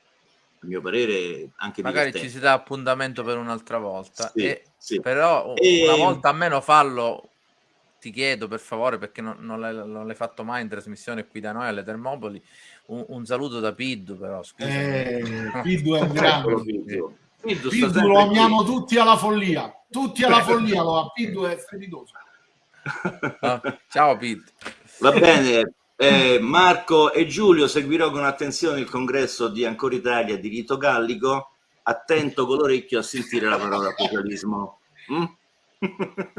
mio parere anche
Magari ci si dà appuntamento per un'altra volta. Sì, e, sì. Però e... una volta almeno fallo, ti chiedo per favore, perché non, non l'hai fatto mai in trasmissione qui da noi alle Termopoli, un, un saluto da Piddu, però.
Eh, Piddu è un grande. Piddu, Piddu, Piddu lo amiamo tutti alla follia. Tutti alla follia lo Piddu è strepitoso.
Ah, ciao Piddu.
Va bene. Eh, Marco e Giulio seguirò con attenzione il congresso di Ancora Italia di Rito Gallico. Attento con l'orecchio a sentire la parola apocalismo. Mm?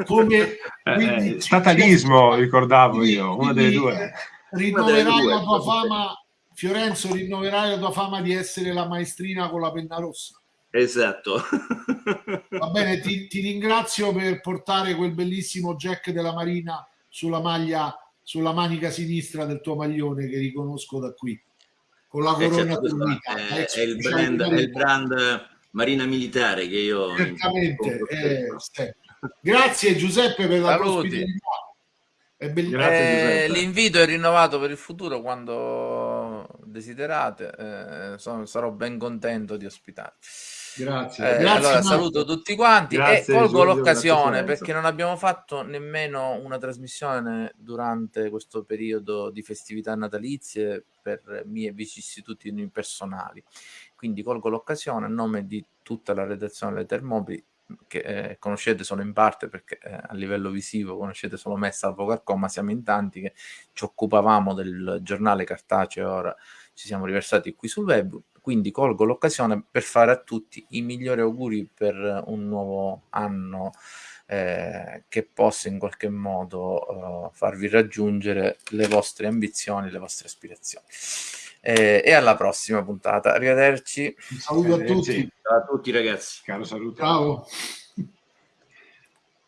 Come eh, quindi, eh, statalismo, ricordavo io, una delle due.
Rinnoverai la tua fama Fiorenzo, rinnoverai la tua fama di essere la maestrina con la penna rossa.
Esatto.
Va bene, ti, ti, ringrazio per portare quel bellissimo jack della Marina sulla maglia, sulla manica sinistra del tuo maglione che riconosco da qui. Con la corona
certo, è, è, il brand, è il brand Marina Militare che io...
Certamente. Eh, grazie Giuseppe per la ospitalità.
Eh, l'invito è rinnovato per il futuro quando desiderate, eh, sono, sarò ben contento di ospitare.
Grazie.
Eh,
Grazie
allora Marco. saluto tutti quanti Grazie, e colgo l'occasione perché non abbiamo fatto nemmeno una trasmissione durante questo periodo di festività natalizie per mie vicissitudini personali. Quindi colgo l'occasione a nome di tutta la redazione delle Termopili che eh, conoscete solo in parte perché eh, a livello visivo conoscete solo me salvo Carcò, ma siamo in tanti che ci occupavamo del giornale cartaceo, ora ci siamo riversati qui sul web, quindi colgo l'occasione per fare a tutti i migliori auguri per un nuovo anno eh, che possa in qualche modo uh, farvi raggiungere le vostre ambizioni, le vostre aspirazioni. Eh, e alla prossima puntata. Arrivederci.
Un saluto a tutti.
Ciao a tutti ragazzi.
Caro saluto.
Ciao.